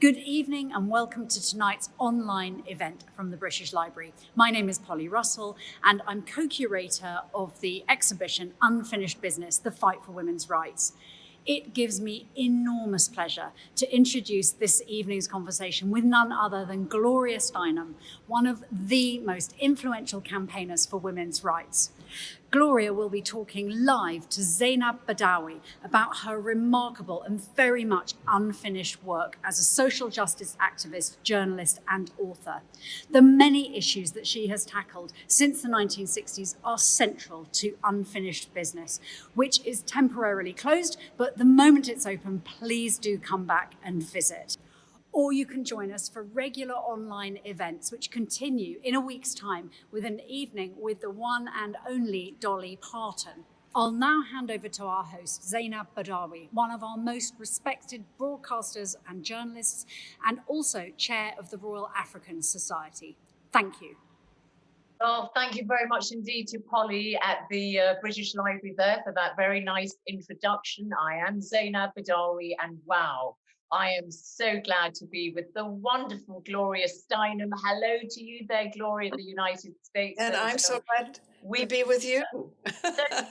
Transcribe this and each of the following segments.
Good evening and welcome to tonight's online event from the British Library. My name is Polly Russell and I'm co-curator of the exhibition Unfinished Business, The Fight for Women's Rights it gives me enormous pleasure to introduce this evening's conversation with none other than Gloria Steinem, one of the most influential campaigners for women's rights. Gloria will be talking live to Zainab Badawi about her remarkable and very much unfinished work as a social justice activist, journalist and author. The many issues that she has tackled since the 1960s are central to unfinished business, which is temporarily closed, but the moment it's open, please do come back and visit or you can join us for regular online events which continue in a week's time with an evening with the one and only Dolly Parton. I'll now hand over to our host, Zainab Badawi, one of our most respected broadcasters and journalists, and also chair of the Royal African Society. Thank you. Well, thank you very much indeed to Polly at the uh, British Library there for that very nice introduction. I am Zainab Badawi, and wow, I am so glad to be with the wonderful Gloria Steinem. Hello to you there, Gloria, the United States. And I'm so glad we be with you. yeah,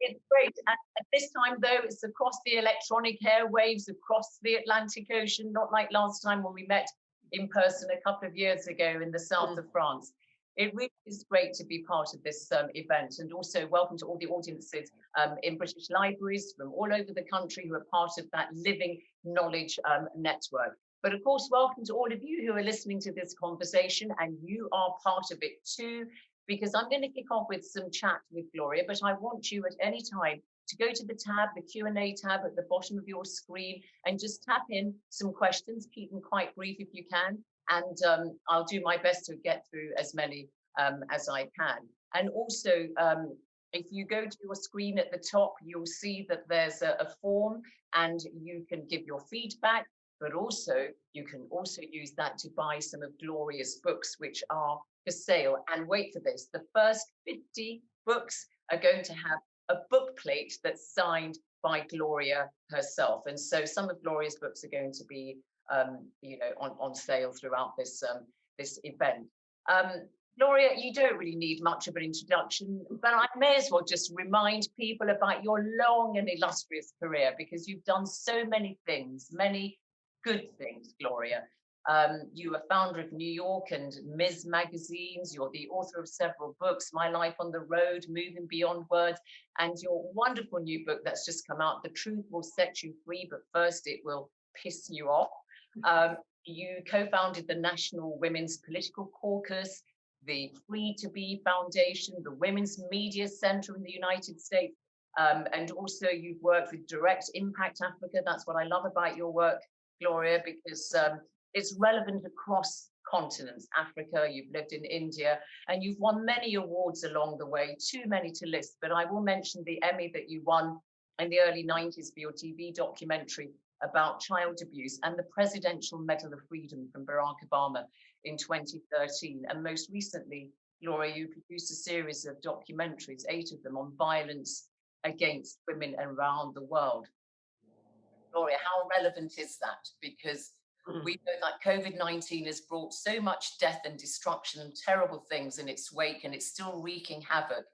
it's great. And at this time, though, it's across the electronic airwaves, across the Atlantic Ocean, not like last time when we met in person a couple of years ago in the south mm. of France. It really is great to be part of this um, event and also welcome to all the audiences um, in British libraries from all over the country who are part of that living knowledge um, network. But of course, welcome to all of you who are listening to this conversation and you are part of it too, because I'm going to kick off with some chat with Gloria, but I want you at any time to go to the tab, the Q&A tab at the bottom of your screen and just tap in some questions, keep them quite brief if you can, and um, I'll do my best to get through as many um, as I can. And also, um, if you go to your screen at the top, you'll see that there's a, a form and you can give your feedback, but also you can also use that to buy some of Gloria's books, which are for sale. And wait for this, the first 50 books are going to have a book plate that's signed by Gloria herself. And so some of Gloria's books are going to be um, you know, on, on sale throughout this, um, this event. Um, Gloria, you don't really need much of an introduction, but I may as well just remind people about your long and illustrious career because you've done so many things, many good things, Gloria. Um, you are founder of New York and Ms. magazines. You're the author of several books, My Life on the Road, Moving Beyond Words, and your wonderful new book that's just come out, The Truth Will Set You Free, but first it will piss you off. Um, you co-founded the National Women's Political Caucus, the Free to Be Foundation, the Women's Media Center in the United States, um, and also you've worked with Direct Impact Africa. That's what I love about your work, Gloria, because um, it's relevant across continents, Africa, you've lived in India, and you've won many awards along the way, too many to list, but I will mention the Emmy that you won in the early 90s for your TV documentary about child abuse and the Presidential Medal of Freedom from Barack Obama in 2013. And most recently, Gloria, you produced a series of documentaries, eight of them, on violence against women around the world. Gloria, how relevant is that? Because mm. we know that COVID-19 has brought so much death and destruction and terrible things in its wake, and it's still wreaking havoc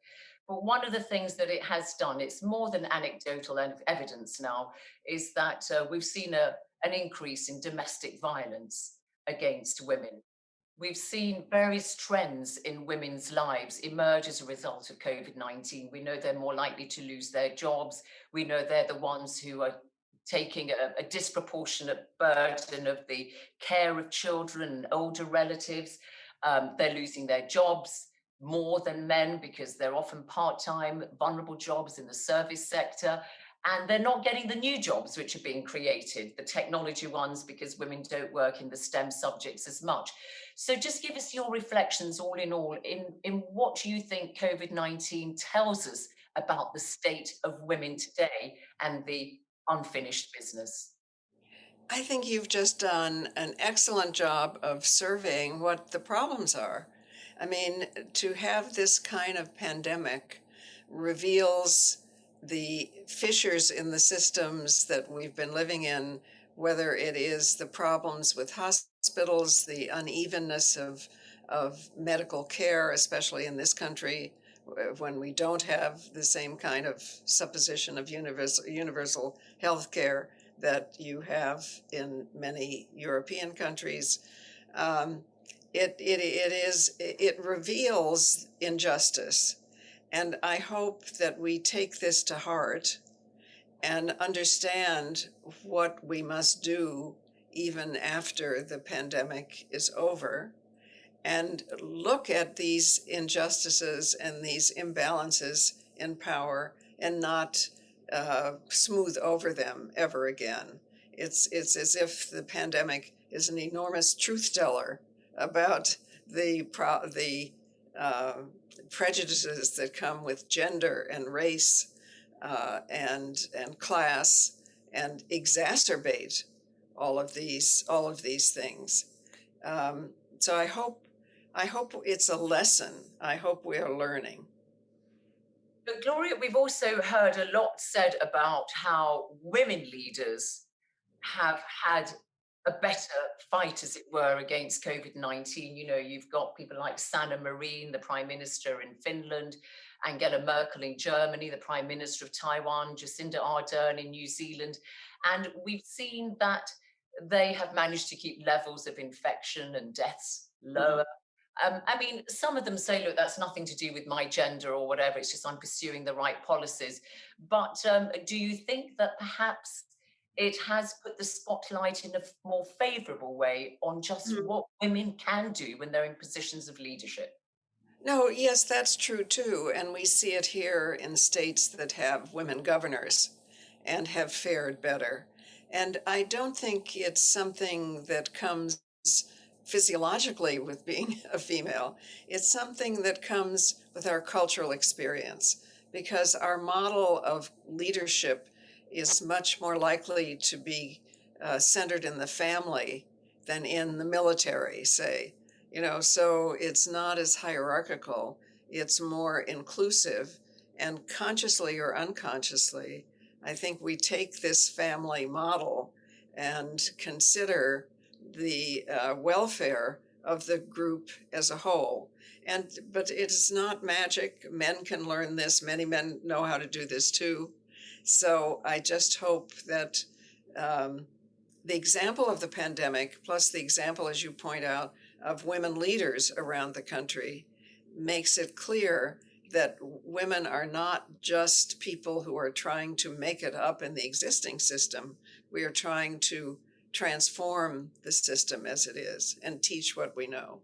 but one of the things that it has done, it's more than anecdotal evidence now, is that uh, we've seen a, an increase in domestic violence against women. We've seen various trends in women's lives emerge as a result of COVID-19. We know they're more likely to lose their jobs. We know they're the ones who are taking a, a disproportionate burden of the care of children and older relatives. Um, they're losing their jobs more than men because they're often part-time, vulnerable jobs in the service sector, and they're not getting the new jobs which are being created, the technology ones, because women don't work in the STEM subjects as much. So just give us your reflections all in all in, in what you think COVID-19 tells us about the state of women today and the unfinished business. I think you've just done an excellent job of surveying what the problems are. I mean, to have this kind of pandemic reveals the fissures in the systems that we've been living in, whether it is the problems with hospitals, the unevenness of, of medical care, especially in this country, when we don't have the same kind of supposition of universal, universal health care that you have in many European countries. Um, it, it, it is, it reveals injustice. And I hope that we take this to heart and understand what we must do even after the pandemic is over and look at these injustices and these imbalances in power and not uh, smooth over them ever again. It's, it's as if the pandemic is an enormous truth teller about the, pro- the uh, prejudices that come with gender and race uh, and, and class and exacerbate all of these, all of these things. Um, so I hope I hope it's a lesson. I hope we are learning. But Gloria, we've also heard a lot said about how women leaders have had a better fight, as it were, against COVID 19. You know, you've got people like Sanna Marin, the Prime Minister in Finland, Angela Merkel in Germany, the Prime Minister of Taiwan, Jacinda Ardern in New Zealand. And we've seen that they have managed to keep levels of infection and deaths mm-hmm. lower. Um, I mean, some of them say, look, that's nothing to do with my gender or whatever. It's just I'm pursuing the right policies. But um, do you think that perhaps it has put the spotlight in a more favorable way on just mm. what women can do when they're in positions of leadership? No, yes, that's true too. And we see it here in states that have women governors and have fared better. And I don't think it's something that comes physiologically with being a female. It's something that comes with our cultural experience because our model of leadership is much more likely to be uh, centered in the family than in the military, say. You know, so it's not as hierarchical, it's more inclusive. And consciously or unconsciously, I think we take this family model and consider the uh, welfare of the group as a whole. And but it is not magic. Men can learn this. Many men know how to do this too. So I just hope that um, the example of the pandemic, plus the example, as you point out, of women leaders around the country, makes it clear that women are not just people who are trying to make it up in the existing system. We are trying to transform the system as it is and teach what we know.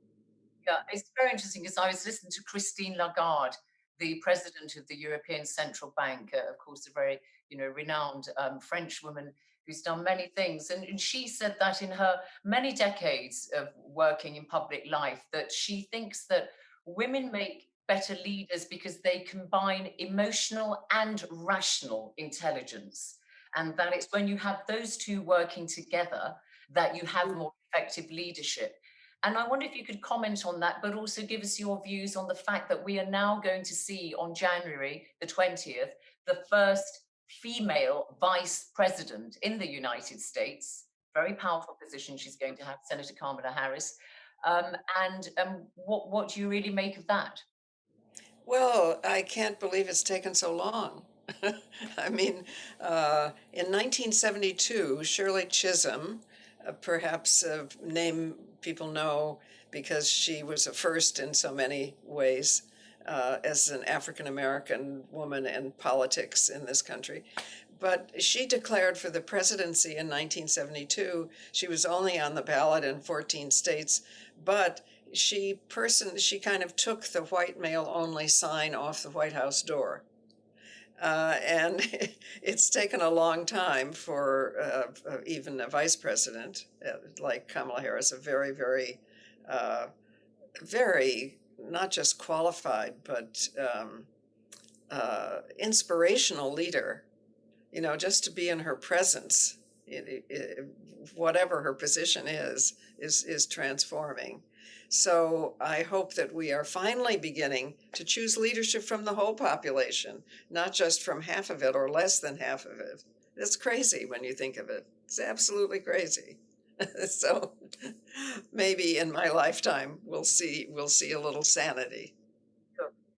Yeah, it's very interesting because I was listening to Christine Lagarde, the president of the European Central Bank, uh, of course, a very you know renowned um, French woman who's done many things, and, and she said that in her many decades of working in public life, that she thinks that women make better leaders because they combine emotional and rational intelligence and that it's when you have those two working together that you have mm. more effective leadership. And I wonder if you could comment on that, but also give us your views on the fact that we are now going to see on January the 20th, the first female vice president in the United States. Very powerful position she's going to have, Senator Kamala Harris. Um, and um, what, what do you really make of that? Well, I can't believe it's taken so long. I mean, uh, in 1972, Shirley Chisholm, uh, perhaps a name people know because she was a first in so many ways uh, as an African American woman in politics in this country. But she declared for the presidency in 1972. She was only on the ballot in 14 states, but she person she kind of took the white male only sign off the White House door uh, and it's taken a long time for uh, uh, even a vice president uh, like Kamala Harris, a very, very, uh, very not just qualified, but um, uh, inspirational leader, you know, just to be in her presence, it, it, whatever her position is, is, is transforming. So I hope that we are finally beginning to choose leadership from the whole population, not just from half of it or less than half of it. It's crazy when you think of it. It's absolutely crazy. so maybe in my lifetime we'll see we'll see a little sanity.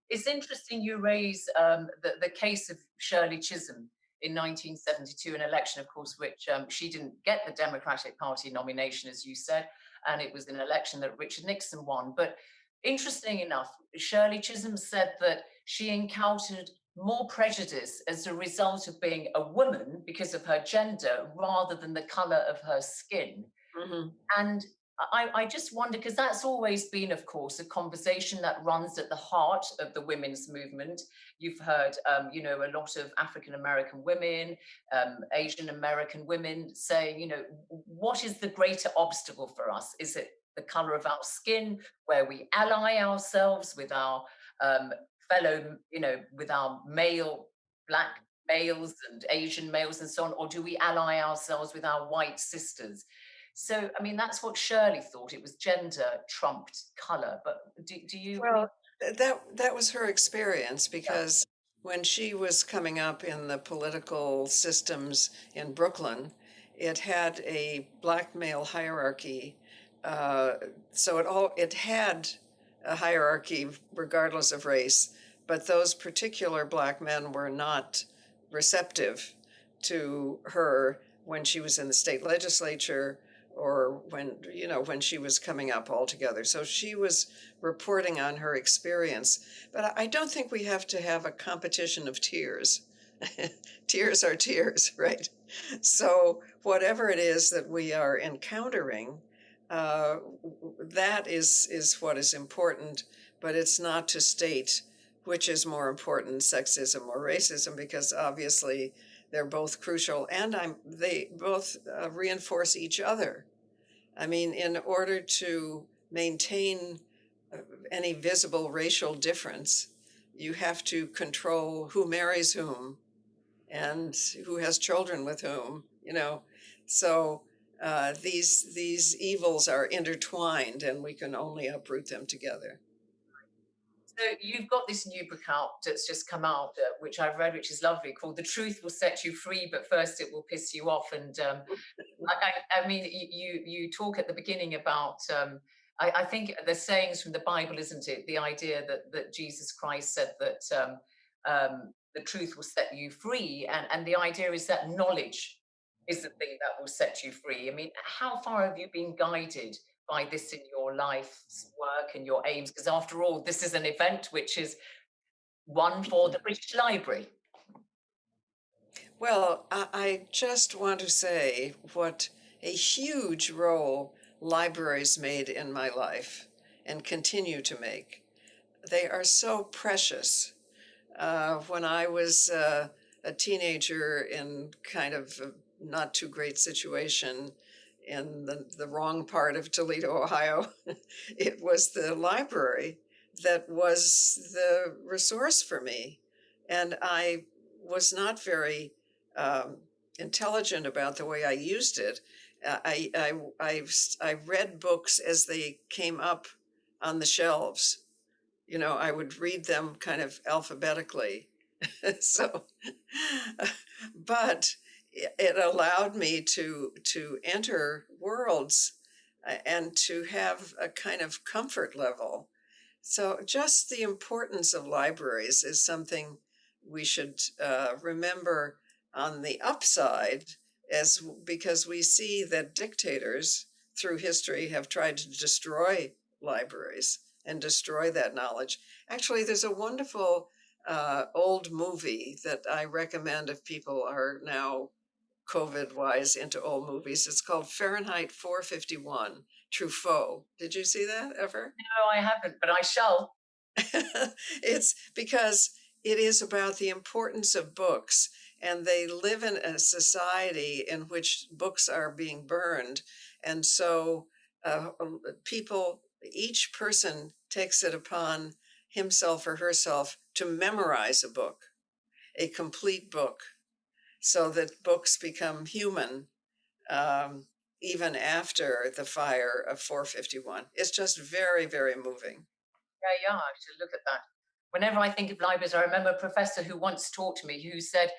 It's interesting you raise um, the, the case of Shirley Chisholm in 1972, an election, of course, which um, she didn't get the Democratic Party nomination, as you said, and it was an election that Richard Nixon won. But interesting enough, Shirley Chisholm said that she encountered more prejudice as a result of being a woman because of her gender rather than the color of her skin. Mm-hmm. And I, I, just wonder because that's always been, of course, a conversation that runs at the heart of the women's movement. You've heard, um, you know, a lot of African American women, um, Asian American women saying, you know, what is the greater obstacle for us? Is it the color of our skin, where we ally ourselves with our um, fellow, you know, with our male, black males and Asian males and so on, or do we ally ourselves with our white sisters? So, I mean, that's what Shirley thought. It was gender trumped color. But do, do you? Well, that that was her experience because yeah. when she was coming up in the political systems in Brooklyn, it had a black male hierarchy. Uh, so it all it had a hierarchy regardless of race, but those particular black men were not receptive to her when she was in the state legislature or when you know when she was coming up altogether. So she was reporting on her experience. But i don't think we have to have a competition of tears. Tears are tears right? So whatever it is that we are encountering uh, that is is what is important. But it's not to state which is more important sexism or racism because obviously they're both crucial. And i'm they both uh, reinforce each other I mean, in order to maintain uh, any visible racial difference, you have to control who marries whom and who has children with whom, you know. So uh, these these evils are intertwined and we can only uproot them together. So you've got this new book out that's just come out, uh, which I've read, which is lovely, called "The Truth Will Set You Free," but first it will piss you off. And um, I, I, mean, you you talk at the beginning about. Um, I, I, think the sayings from the Bible, isn't it? The idea that that Jesus Christ said that um, um, the truth will set you free, and and the idea is that knowledge is the thing that will set you free. I mean, how far have you been guided by this in your life's work and your aims? Because after all, this is an event which is one for the British Library. Well, I just want to say what a huge role libraries made in my life and continue to make. They are so precious. Uh, when I was uh, a teenager in kind of not too great situation, in the, the wrong part of Toledo, Ohio. it was the library that was the resource for me. And I was not very um, intelligent about the way I used it. Uh, I, I, I, I read books as they came up on the shelves. You know, I would read them kind of alphabetically. so, but it allowed me to to enter worlds uh, and to have a kind of comfort level. So just the importance of libraries is something we should uh, remember on the upside as because we see that dictators through history have tried to destroy libraries and destroy that knowledge. Actually there's a wonderful uh, old movie that i recommend if people are now COVID wise into old movies. It's called Fahrenheit 451 Truffaut. Did you see that ever? No, I haven't, but I shall. it's because it is about the importance of books, and they live in a society in which books are being burned. And so uh, um, people, each person takes it upon himself or herself to memorize a book, a complete book so that books become human. Um, even after the fire of 451. It's just very, very moving. Yeah, yeah, I should look at that. Whenever I think of libraries, I remember a professor who once taught me who said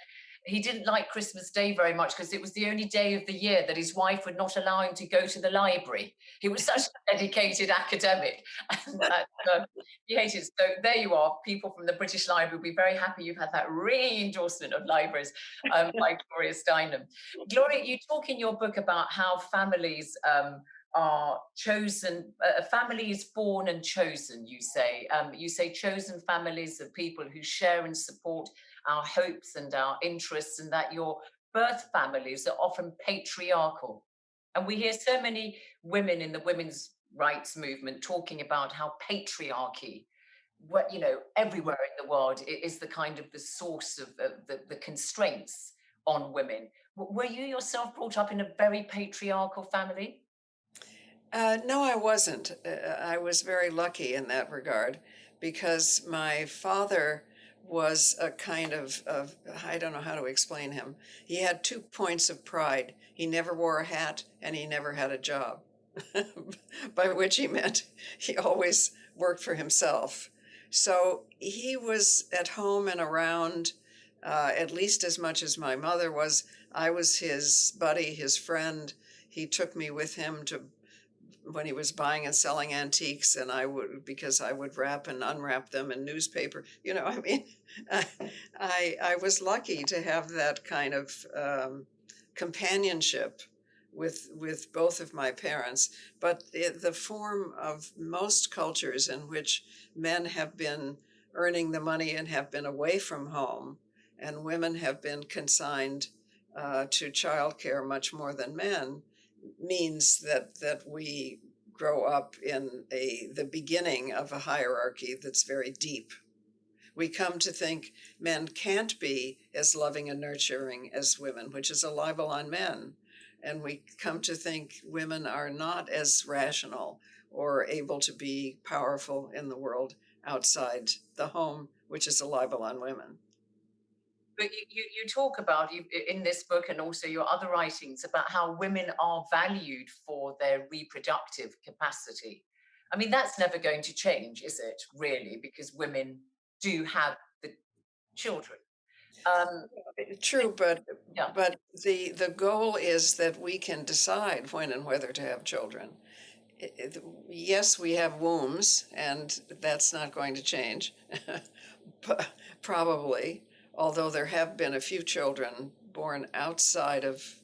he didn't like Christmas Day very much because it was the only day of the year that his wife would not allow him to go to the library. He was such a dedicated academic. And, uh, he hated it. So there you are, people from the British Library will be very happy you've had that ringing endorsement of libraries um, by Gloria Steinem. Gloria, you talk in your book about how families um, are chosen, a family is born and chosen, you say. Um, you say chosen families of people who share and support our hopes and our interests and that your birth families are often patriarchal. And we hear so many women in the women's rights movement talking about how patriarchy, what you know, everywhere in the world is the kind of the source of the, the, the constraints on women. Were you yourself brought up in a very patriarchal family? Uh, no, I wasn't. Uh, I was very lucky in that regard because my father was a kind of, of, I don't know how to explain him. He had two points of pride. He never wore a hat and he never had a job, by which he meant he always worked for himself. So he was at home and around uh, at least as much as my mother was. I was his buddy, his friend. He took me with him to when he was buying and selling antiques and I would because I would wrap and unwrap them in newspaper you know I mean I I was lucky to have that kind of um, companionship with with both of my parents. But the, the form of most cultures in which men have been earning the money and have been away from home and women have been consigned uh, to childcare much more than men means that that we grow up in a the beginning of a hierarchy that's very deep. We come to think men can't be as loving and nurturing as women, which is a libel on men. And we come to think women are not as rational or able to be powerful in the world outside the home, which is a libel on women but you, you, you talk about in this book and also your other writings about how women are valued for their reproductive capacity. I mean, that's never going to change, is it, really? Because women do have the children. Um, True, but yeah. but the the goal is that we can decide when and whether to have children. yes, we have wombs, and that's not going to change, probably although there have been a few children born outside of,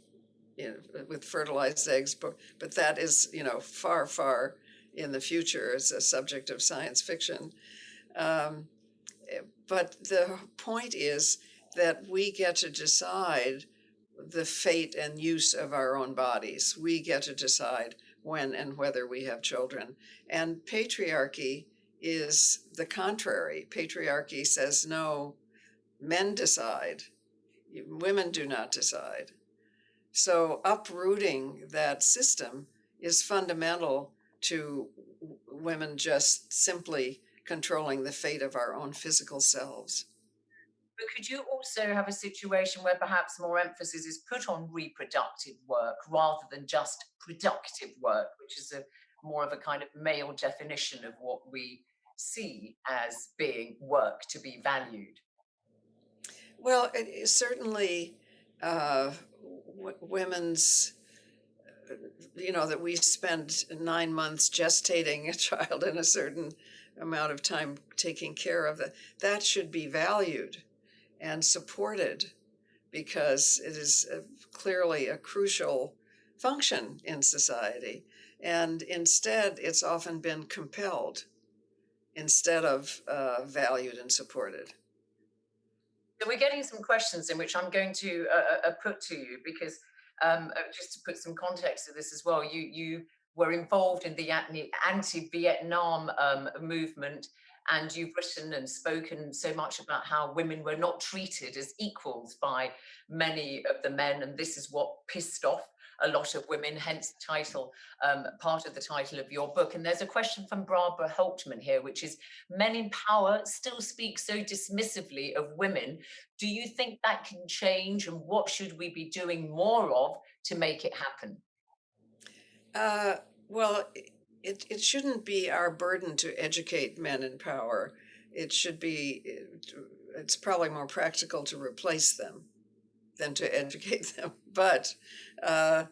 you know, with fertilized eggs, but, but that is, you know, far, far in the future as a subject of science fiction. Um, but the point is that we get to decide the fate and use of our own bodies. We get to decide when and whether we have children. And patriarchy is the contrary. Patriarchy says, no, men decide, women do not decide. So uprooting that system is fundamental to women just simply controlling the fate of our own physical selves. But could you also have a situation where perhaps more emphasis is put on reproductive work rather than just productive work, which is a more of a kind of male definition of what we see as being work to be valued? Well, it certainly uh, women's, uh, you know, that we spend nine months gestating a child and a certain amount of time taking care of it. That should be valued and supported because it is clearly a crucial function in society. And instead, it's often been compelled instead of uh, valued and supported. So we're getting some questions in which I'm going to uh, uh, uh put to you because um, uh, just to put some context to this as well, you you were involved in the anti-Vietnam um, movement and you've written and spoken so much about how women were not treated as equals by many of the men and this is what pissed off a lot of women, hence the title, um, part of the title of your book. And there's a question from Barbara Holtman here, which is, men in power still speak so dismissively of women. Do you think that can change and what should we be doing more of to make it happen? Uh, well, it, it shouldn't be our burden to educate men in power. It should be, it's probably more practical to replace them than to educate them. But, uh,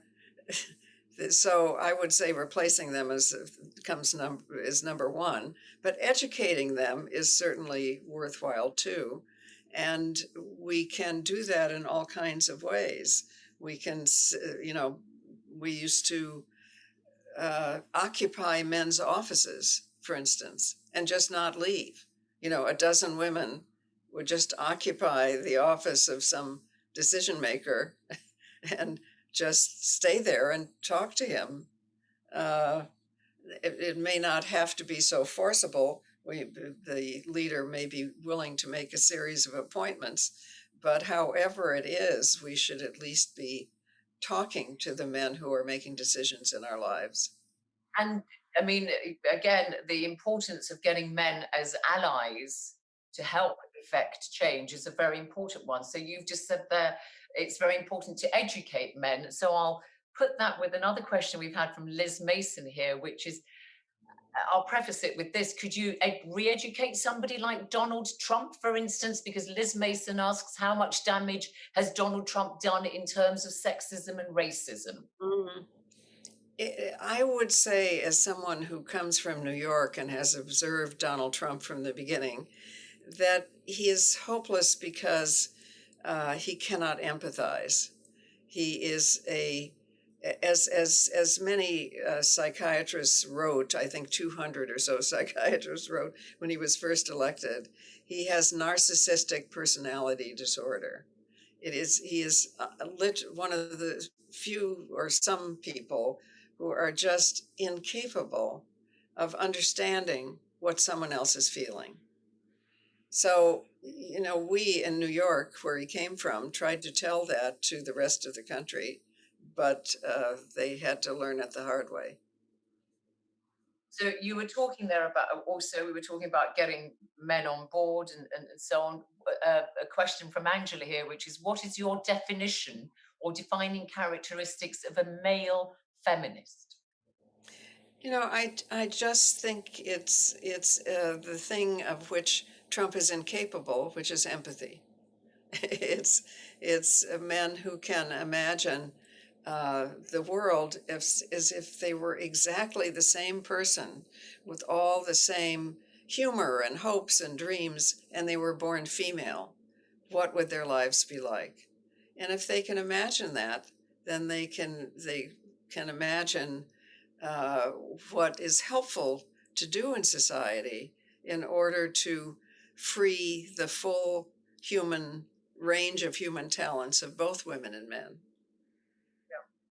so I would say replacing them is, comes num, is number one. But educating them is certainly worthwhile too. And we can do that in all kinds of ways. We can, you know, we used to uh, occupy men's offices, for instance, and just not leave. You know, a dozen women would just occupy the office of some decision maker and just stay there and talk to him. Uh, it, it may not have to be so forcible. We, the leader may be willing to make a series of appointments, but however it is, we should at least be talking to the men who are making decisions in our lives. And I mean, again, the importance of getting men as allies to help effect change is a very important one. So you've just said there, it's very important to educate men. So I'll put that with another question we've had from Liz Mason here, which is, I'll preface it with this. Could you ed- re-educate somebody like Donald Trump, for instance? Because Liz Mason asks, how much damage has Donald Trump done in terms of sexism and racism? Mm. I I would say, as someone who comes from New York and has observed Donald Trump from the beginning, that he is hopeless because uh, he cannot empathize. He is a as as as many uh, psychiatrists wrote, I think 200 or so psychiatrists wrote when he was first elected. He has narcissistic personality disorder. It is he is uh, one of the few or some people who are just incapable of understanding what someone else is feeling. So, you know, we in New York, where he came from, tried to tell that to the rest of the country, but uh, they had to learn it the hard way. So you were talking there about also we were talking about getting men on board and, and, and so on. Uh, a question from Angela here, which is what is your definition or defining characteristics of a male feminist? You know, I I just think it's it's uh, the thing of which Trump is incapable, which is empathy. it's it's men who can imagine uh, the world as, as if they were exactly the same person with all the same humor and hopes and dreams, and they were born female. What would their lives be like? And if they can imagine that, then they can they can imagine uh, what is helpful to do in society in order to free the full human range of human talents of both women and men.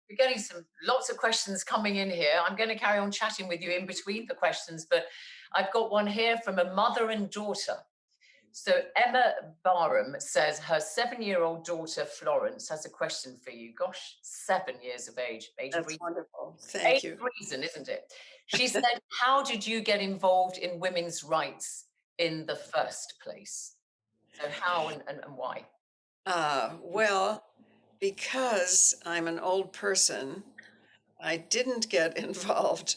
We're getting some lots of questions coming in here. I'm going to carry on chatting with you in between the questions, but I've got one here from a mother and daughter. So Emma Barham says her seven-year-old daughter Florence has a question for you. Gosh, seven years of age, age That's reason. wonderful. Thank age you. reason, isn't it? She said, "How did you get involved in women's rights in the first place? So how and, and, and why?" Uh, well, because I'm an old person, I didn't get involved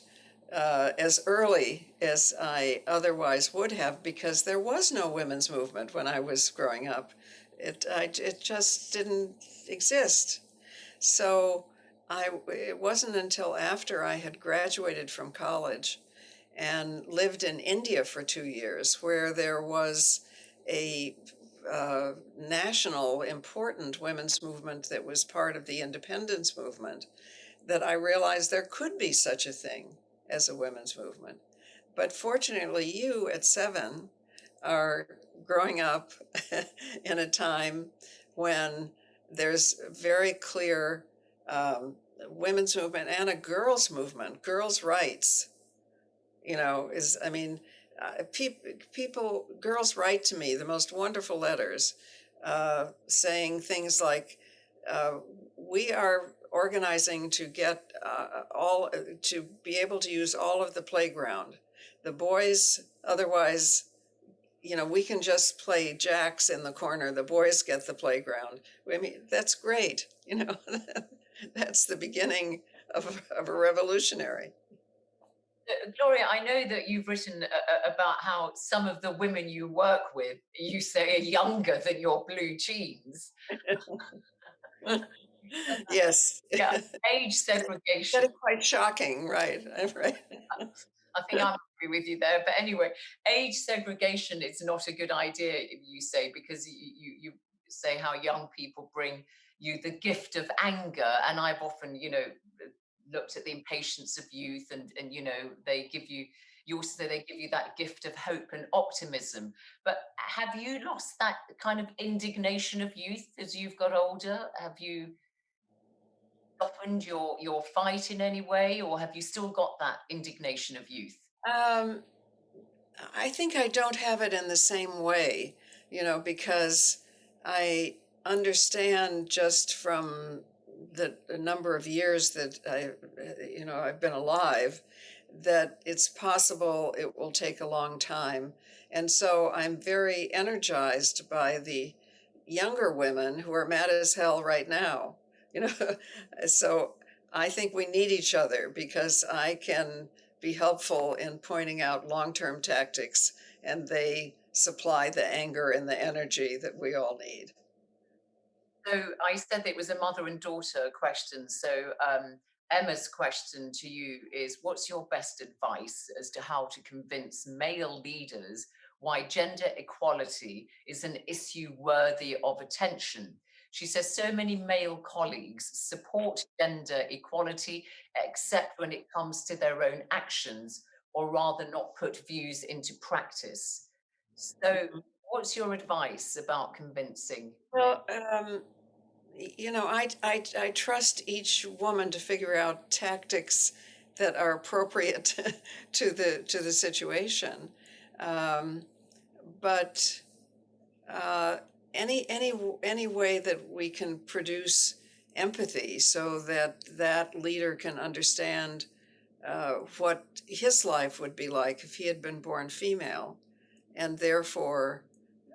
uh, as early as I otherwise would have because there was no women's movement when I was growing up. It, I, it just didn't exist. So I, it wasn't until after I had graduated from college and lived in India for two years where there was a uh, national important women's movement that was part of the independence movement that I realized there could be such a thing as a women's movement. But fortunately, you at seven are growing up in a time when there's very clear um, women's movement and a girls' movement, girls' rights. You know, is I mean, uh, peop people, girls write to me the most wonderful letters uh, saying things like, uh, we are organizing to get uh, all, to be able to use all of the playground. The boys, otherwise, you know, we can just play jacks in the corner. The boys get the playground. I mean, that's great. You know, that's the beginning of, of a revolutionary. Uh, Gloria, I know that you've written uh, about how some of the women you work with, you say, are younger than your blue jeans. yes. Yeah, age segregation. That is quite shocking, right? right. I think I'm agree with you there. But anyway, age segregation is not a good idea, you say, because you, you, you say how young people bring you the gift of anger. And I've often, you know, looked at the impatience of youth and, and you know, they give you, you also they give you that gift of hope and optimism. But have you lost that kind of indignation of youth as you've got older? Have you softened your, your fight in any way or have you still got that indignation of youth? Um, I think I don't have it in the same way, you know, because I understand just from the, a number of years that I, you know, I've been alive, that it's possible it will take a long time. And so I'm very energized by the younger women who are mad as hell right now. You know, so I think we need each other because I can be helpful in pointing out long-term tactics and they supply the anger and the energy that we all need. So I said it was a mother and daughter question. So um, Emma's question to you is, what's your best advice as to how to convince male leaders why gender equality is an issue worthy of attention? She says so many male colleagues support gender equality, except when it comes to their own actions, or rather not put views into practice. So mm-hmm. what's your advice about convincing? Well, um, you know, I, I, I trust each woman to figure out tactics that are appropriate to the to the situation. Um, but uh, any any any way that we can produce empathy so that that leader can understand uh, what his life would be like if he had been born female and therefore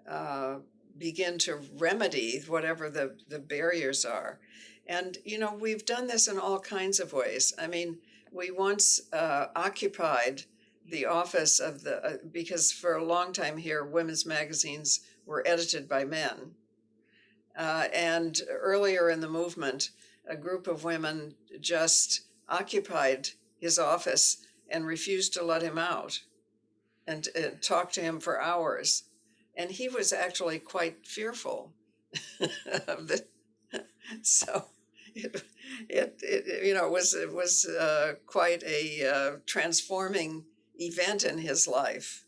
uh, begin to remedy whatever the, the barriers are. And, you know, we've done this in all kinds of ways. I mean, we once uh, occupied the office of the, uh, because for a long time here, women's magazines were edited by men. Uh, and earlier in the movement, a group of women just occupied his office and refused to let him out and uh, talked to him for hours. And he was actually quite fearful of the, so it, it, it, you know, it was, it was uh, quite a uh, transforming event in his life.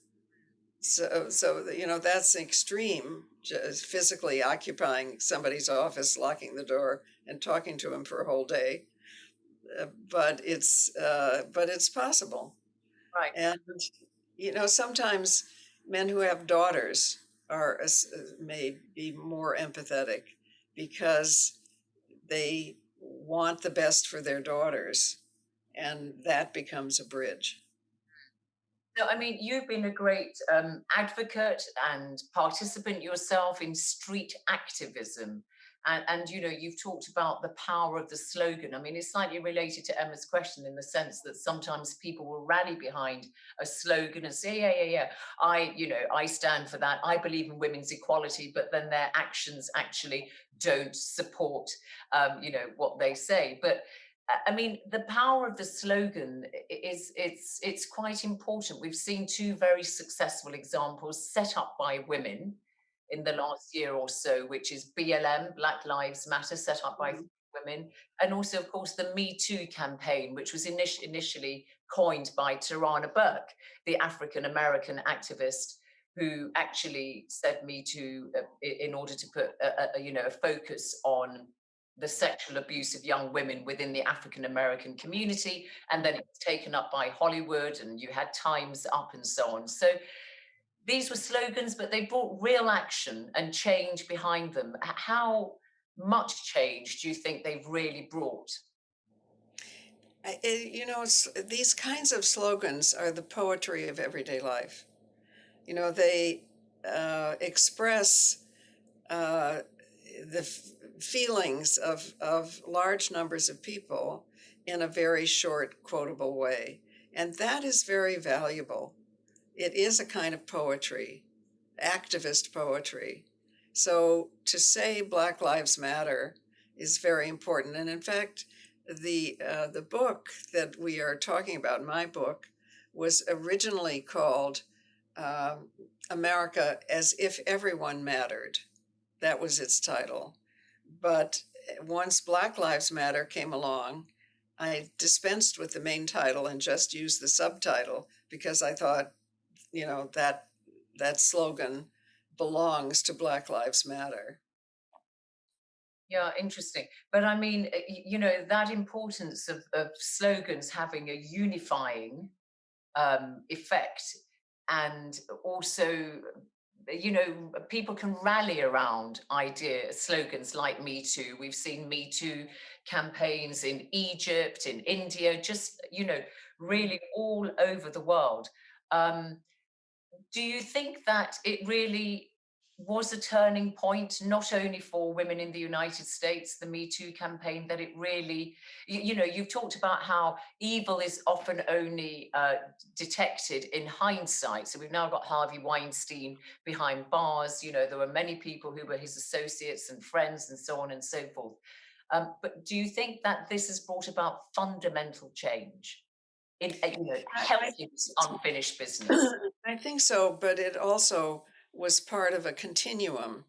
So, so you know, that's extreme, just physically occupying somebody's office, locking the door and talking to him for a whole day. Uh, but it's, uh, but it's possible. Right. And, you know, sometimes men who have daughters are, uh, may be more empathetic because they want the best for their daughters and that becomes a bridge. No, I mean, you've been a great um, advocate and participant yourself in street activism. And, and, you know, you've talked about the power of the slogan. I mean, it's slightly related to Emma's question in the sense that sometimes people will rally behind a slogan and say, yeah, yeah, yeah, I, you know, I stand for that. I believe in women's equality, but then their actions actually don't support, um, you know, what they say. But I mean, the power of the slogan is it's it's quite important. We've seen two very successful examples set up by women in the last year or so, which is BLM, Black Lives Matter, set up by mm -hmm. women, and also, of course, the Me Too campaign, which was init initially coined by Tarana Burke, the African American activist who actually said Me Too uh, in order to put a, a, you know a focus on the sexual abuse of young women within the African American community. And then it was taken up by Hollywood and you had Times Up and so on. So these were slogans, but they brought real action and change behind them. How much change do you think they've really brought? you know, these kinds of slogans are the poetry of everyday life. You know, they uh, express uh, the feelings of, of large numbers of people in a very short, quotable way. And that is very valuable. It is a kind of poetry, activist poetry. So to say Black Lives Matter is very important. And in fact, the uh, the book that we are talking about, my book, was originally called uh, America as if everyone mattered. That was its title. But once Black Lives Matter came along, I dispensed with the main title and just used the subtitle because I thought, you know, that that slogan belongs to Black Lives Matter. Yeah, interesting. But I mean, eh, you know, that importance of, of slogans having a unifying um, effect and also you know people can rally around ideas slogans like me too we've seen me too campaigns in egypt in india just you know really all over the world um, do you think that it really was a turning point, not only for women in the United States, the Me Too campaign, that it really, you, you know, you've talked about how evil is often only uh, detected in hindsight. So we've now got Harvey Weinstein behind bars. You know, there were many people who were his associates and friends and so on and so forth. Um, but do you think that this has brought about fundamental change? In, you know, helping unfinished business. I think so, but it also was part of a continuum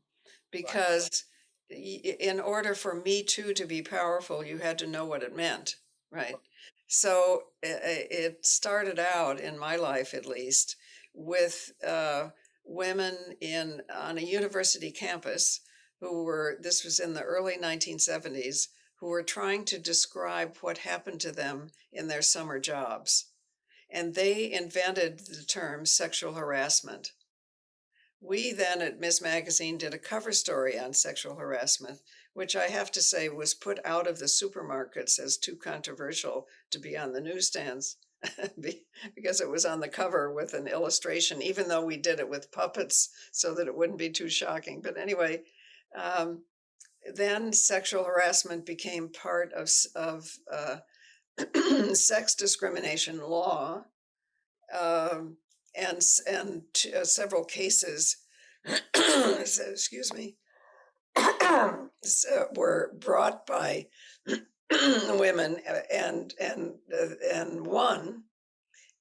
because in order for Me Too to be powerful, you had to know what it meant, right? So it started out in my life, at least, with uh, women in on a university campus who were. This was in the early 1970s, who were trying to describe what happened to them in their summer jobs, and they invented the term sexual harassment. We then at Ms. Magazine did a cover story on sexual harassment, which I have to say was put out of the supermarkets as too controversial to be on the newsstands because it was on the cover with an illustration, even though we did it with puppets so that it wouldn't be too shocking. But anyway, um, then sexual harassment became part of, of uh, sex discrimination law. Um, and and uh, several cases, excuse me, were brought by women uh, and and uh, and won,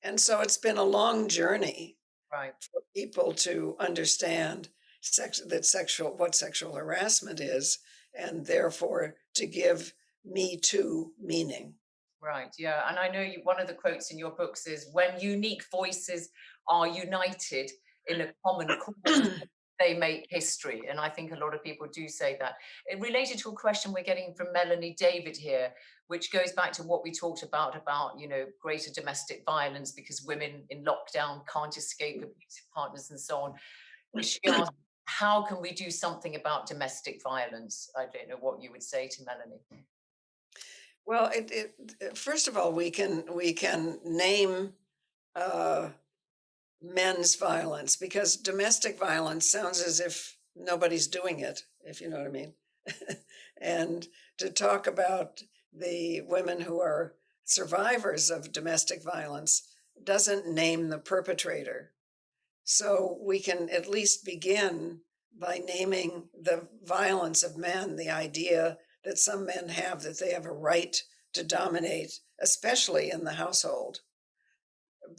and so it's been a long journey, right, for people to understand sex that sexual what sexual harassment is, and therefore to give Me Too meaning. Right, yeah. And I know you, one of the quotes in your books is when unique voices are united in a common cause, they make history. And I think a lot of people do say that. It related to a question we're getting from Melanie David here, which goes back to what we talked about, about, you know, greater domestic violence because women in lockdown can't escape mm. abusive partners and so on. She asked, how can we do something about domestic violence? I don't know what you would say to Melanie. Well, it, it, first of all, we can we can name uh, men's violence because domestic violence sounds as if nobody's doing it, if you know what I mean. and to talk about the women who are survivors of domestic violence doesn't name the perpetrator. So we can at least begin by naming the violence of men, the idea that some men have that they have a right to dominate, especially in the household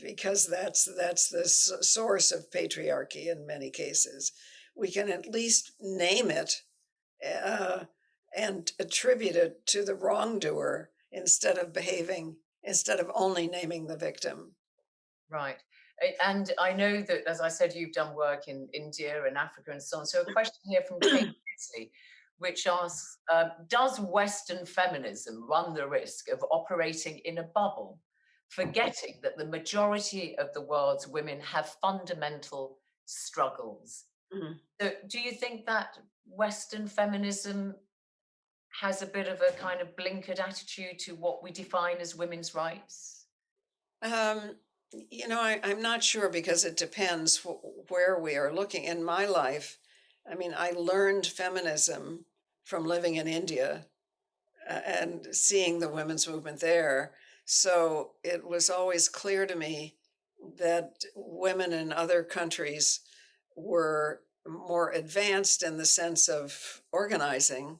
because that's that's the source of patriarchy in many cases. We can at least name it uh, and attribute it to the wrongdoer instead of behaving instead of only naming the victim. Right. And I know that, as I said, you've done work in India and Africa and so on. So a question here from Kate which asks, um, does Western feminism run the risk of operating in a bubble forgetting that the majority of the world's women have fundamental struggles. Mm-hmm. So, do you think that Western feminism has a bit of a kind of blinkered attitude to what we define as women's rights? Um, you know, I, am not sure because it depends wh- where we are looking. In my life, I mean, I learned feminism from living in India and seeing the women's movement there. So it was always clear to me that women in other countries were more advanced in the sense of organizing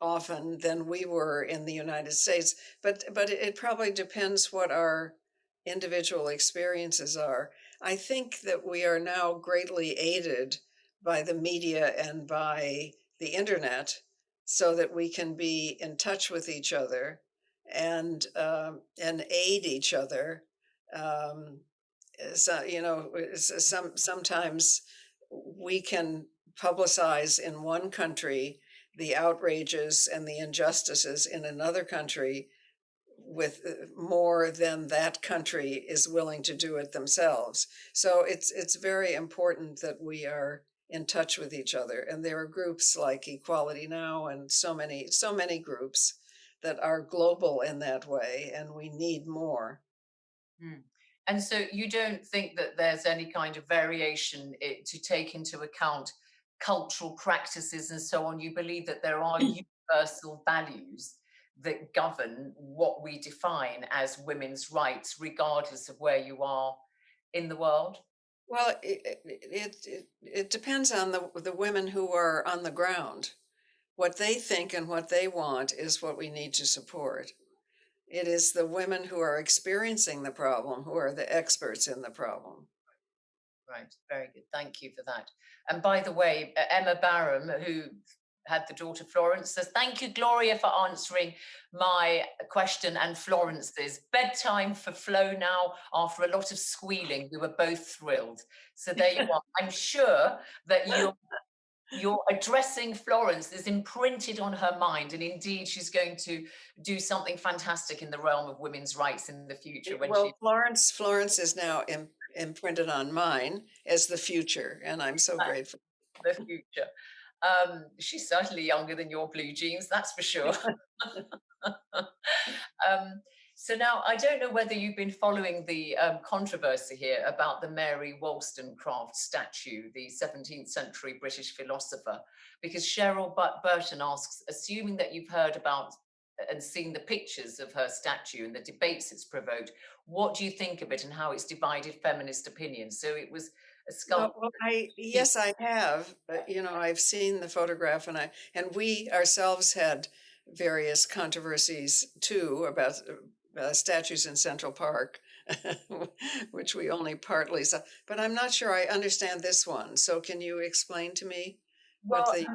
often than we were in the United States. But but it probably depends what our individual experiences are. I think that we are now greatly aided by the media and by the internet so that we can be in touch with each other and um, and aid each other. Um, so you know, some sometimes we can publicize in one country the outrages and the injustices in another country with uh, more than that country is willing to do it themselves. So it's it's very important that we are in touch with each other. And there are groups like Equality Now and so many, so many groups that are global in that way, and we need more. Hmm. And so you don't think that there's any kind of variation to take into account cultural practices and so on. You believe that there are universal values that govern what we define as women's rights, regardless of where you are in the world? Well, it, it, it, depends on the, the women who are on the ground. What they think and what they want is what we need to support. It is the women who are experiencing the problem who are the experts in the problem. Right, very good. Thank you for that. And by the way, Emma Barham, who had the daughter Florence, says, thank you, Gloria, for answering my question and Florence's. Bedtime for Flo now after a lot of squealing. We were both thrilled. So there you are. I'm sure that you're your addressing Florence is imprinted on her mind, and indeed, she's going to do something fantastic in the realm of women's rights in the future. When well, she... Florence, Florence is now Im imprinted on mine as the future, and I'm so uh, grateful. The future. Um, she's certainly younger than your blue jeans, that's for sure. um, so now I don't know whether you've been following the um, controversy here about the Mary Wollstonecraft statue, the 17th century British philosopher, because Cheryl Burton asks, assuming that you've heard about and seen the pictures of her statue and the debates it's provoked, what do you think of it and how it's divided feminist opinion? So it was a sculpture. Well, I, yes, I have. But, you know, I've seen the photograph and I and we ourselves had various controversies too about uh, statues in Central Park, which we only partly saw. But I'm not sure I understand this one. So can you explain to me well, what the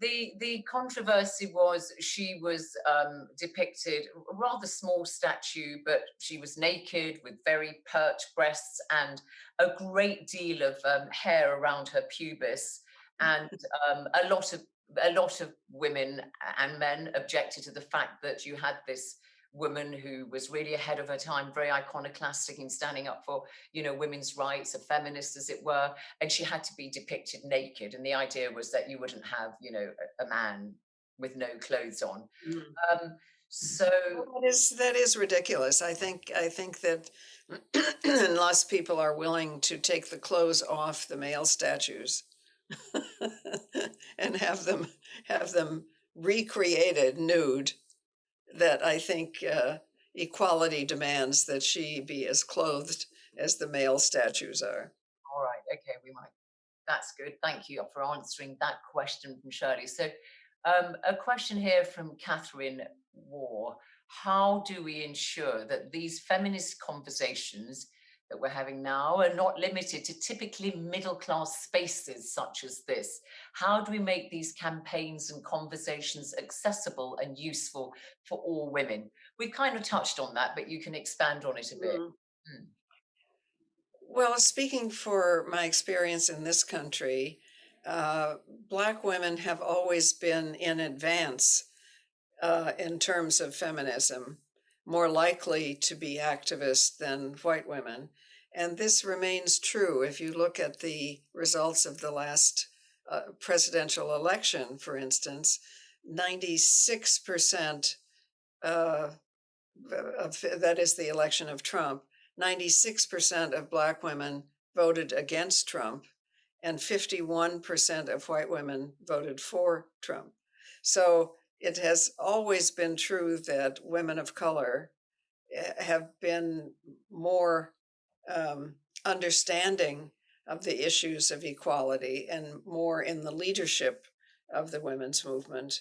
the the controversy was she was um, depicted a rather small statue, but she was naked with very pert breasts and a great deal of um, hair around her pubis, and um, a lot of a lot of women and men objected to the fact that you had this woman who was really ahead of her time, very iconoclastic in standing up for, you know, women's rights, a feminist as it were, and she had to be depicted naked. And the idea was that you wouldn't have, you know, a, a man with no clothes on. Mm. Um, so well, that is that is ridiculous. I think I think that unless people are willing to take the clothes off the male statues and have them have them recreated nude that I think uh, equality demands that she be as clothed as the male statues are. All right. Okay. We might. That's good. Thank you for answering that question from Shirley. So, um, a question here from Catherine War. How do we ensure that these feminist conversations that we're having now are not limited to typically middle class spaces such as this. How do we make these campaigns and conversations accessible and useful for all women? We've kind of touched on that, but you can expand on it a bit. Mm. Mm. Well, speaking for my experience in this country, uh, Black women have always been in advance uh, in terms of feminism more likely to be activists than white women. And this remains true if you look at the results of the last uh, presidential election, for instance, 96% uh, that is the election of Trump, 96% of Black women voted against Trump, and 51% of white women voted for Trump. So it has always been true that women of color eh, have been more um, understanding of the issues of equality and more in the leadership of the women's movement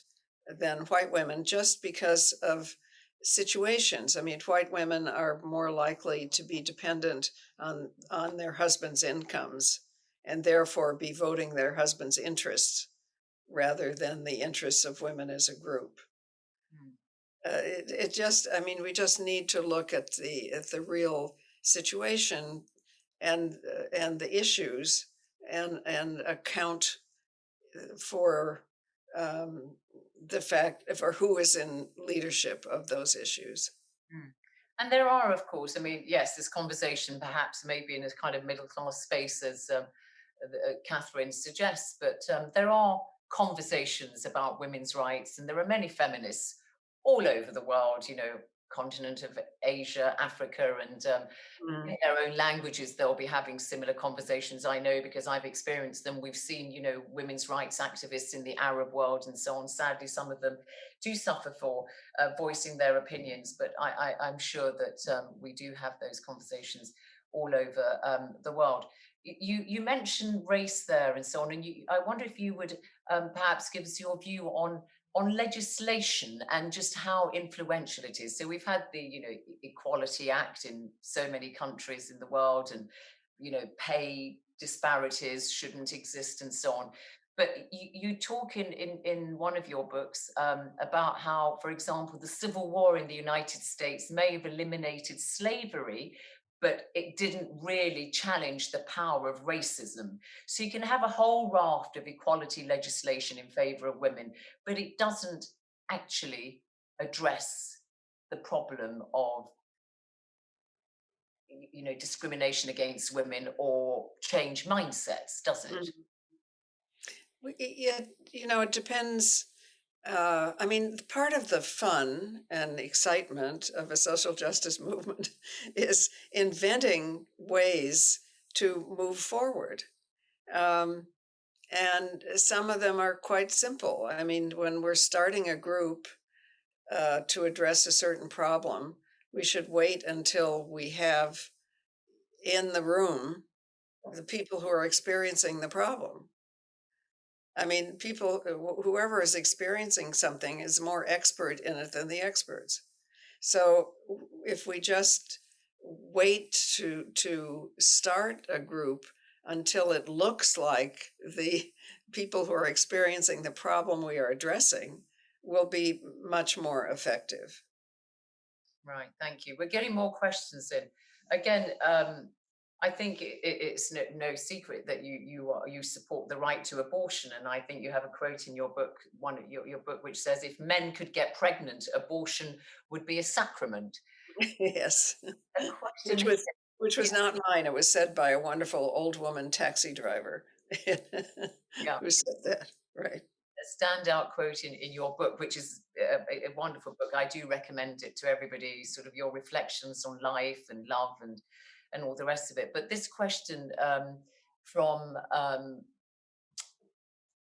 than white women just because of situations. I mean, white women are more likely to be dependent on, on their husband's incomes and therefore be voting their husband's interests rather than the interests of women as a group. Mm. Uh, it, it just, I mean, we just need to look at the, at the real situation and, uh, and the issues and, and account uh, for um, the fact for who is in leadership of those issues. Mm. And there are, of course, I mean, yes, this conversation perhaps maybe in a kind of middle class space, as um, uh, Catherine suggests, but um, there are conversations about women's rights, and there are many feminists all over the world, you know, continent of Asia, Africa, and um, mm. in their own languages, they'll be having similar conversations. I know because I've experienced them. We've seen, you know, women's rights activists in the Arab world and so on. Sadly, some of them do suffer for uh, voicing their opinions, but I, am sure that um, we do have those conversations all over um, the world. You, you mentioned race there and so on, and you, I wonder if you would um, perhaps give us your view on on legislation and just how influential it is. So we've had the, you know, Equality Act in so many countries in the world and, you know, pay disparities shouldn't exist and so on. But you, you talk in, in, in one of your books um, about how, for example, the Civil War in the United States may have eliminated slavery, but it didn't really challenge the power of racism. So you can have a whole raft of equality legislation in favor of women, but it doesn't actually address the problem of you know discrimination against women or change mindsets does it mm. yeah you know it depends uh, I mean, part of the fun and excitement of a social justice movement is inventing ways to move forward. Um, and some of them are quite simple. I mean, when we're starting a group uh, to address a certain problem, we should wait until we have in the room the people who are experiencing the problem I mean, people, uh, whoever is experiencing something is more expert in it than the experts. So if we just wait to to start a group until it looks like the people who are experiencing the problem we are addressing will be much more effective. Right, thank you. We're getting more questions in. Again, um, I think it, it's no, no, secret that you you are, you support the right to abortion, and I think you have a quote in your book, one your your book, which says, "If men could get pregnant, abortion would be a sacrament." yes, which was which was not mine. It was said by a wonderful old woman taxi driver yeah. who said that. Right. A standout quote in, in your book, which is uh, a, a wonderful book. I do recommend it to everybody. Sort of your reflections on life and love and and all the rest of it. But this question um, from um,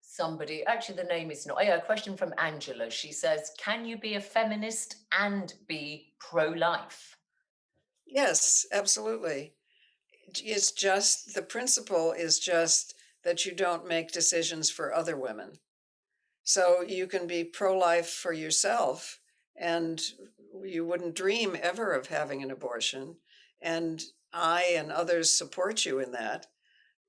somebody, actually the name is not, oh yeah, a question from Angela. She says, can you be a feminist and be pro-life? Yes, absolutely. It's just, the principle is just that you don't make decisions for other women. So you can be pro-life for yourself and you wouldn't dream ever of having an abortion and I and others support you in that.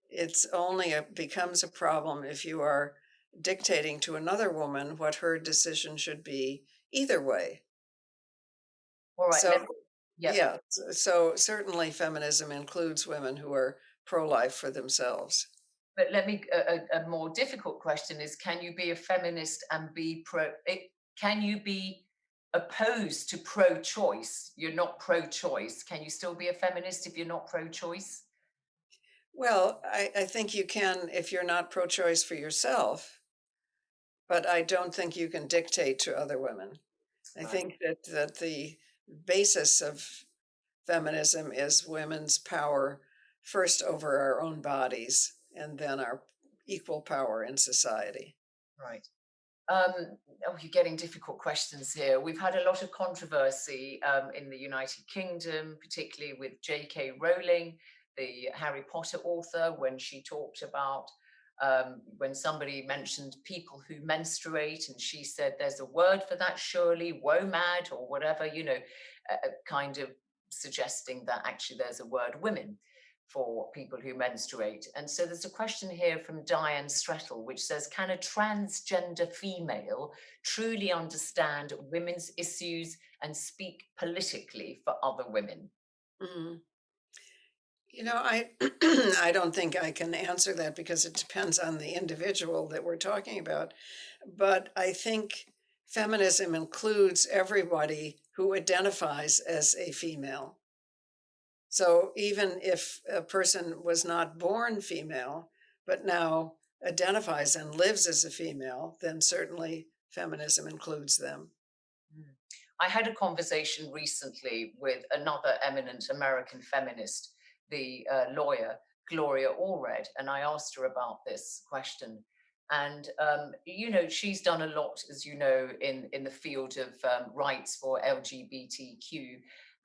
It's only a, becomes a problem if you are dictating to another woman what her decision should be either way. All right. So, yeah. yeah. So certainly feminism includes women who are pro-life for themselves. But let me, a, a, more difficult question is, can you be a feminist and be pro, it, can you be opposed to pro-choice, you're not pro-choice, can you still be a feminist if you're not pro-choice? Well, I, I think you can if you're not pro-choice for yourself, but I don't think you can dictate to other women. Right. I think that, that the basis of feminism is women's power first over our own bodies and then our equal power in society. Right. Um, oh, you're getting difficult questions here. We've had a lot of controversy um, in the United Kingdom, particularly with J.K. Rowling, the Harry Potter author, when she talked about um, when somebody mentioned people who menstruate and she said there's a word for that surely WOMAD or whatever you know uh, kind of suggesting that actually there's a word women for people who menstruate and so there's a question here from Diane Strettle which says can a transgender female truly understand women's issues and speak politically for other women Mm. You know, I I don't think I can answer that because it depends on the individual that we're talking about. But I think feminism includes everybody who identifies as a female. So even if a person was not born female, but now identifies and lives as a female, then certainly feminism includes them. Hmm. I had a conversation recently with another eminent American feminist the uh, lawyer, Gloria Allred, and I asked her about this question. And, um, you know, she's done a lot, as you know, in, in the field of um, rights for LGBTQ.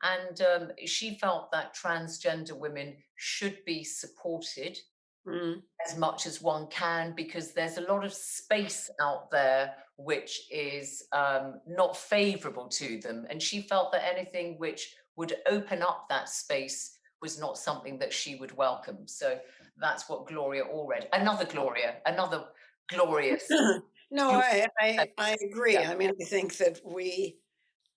And um, she felt that transgender women should be supported mm. as much as one can, because there's a lot of space out there which is um, not favorable to them. And she felt that anything which would open up that space was not something that she would welcome. So that's what Gloria Allred, another Gloria, another glorious. no, I, I, I agree. Yeah. I mean, I think that we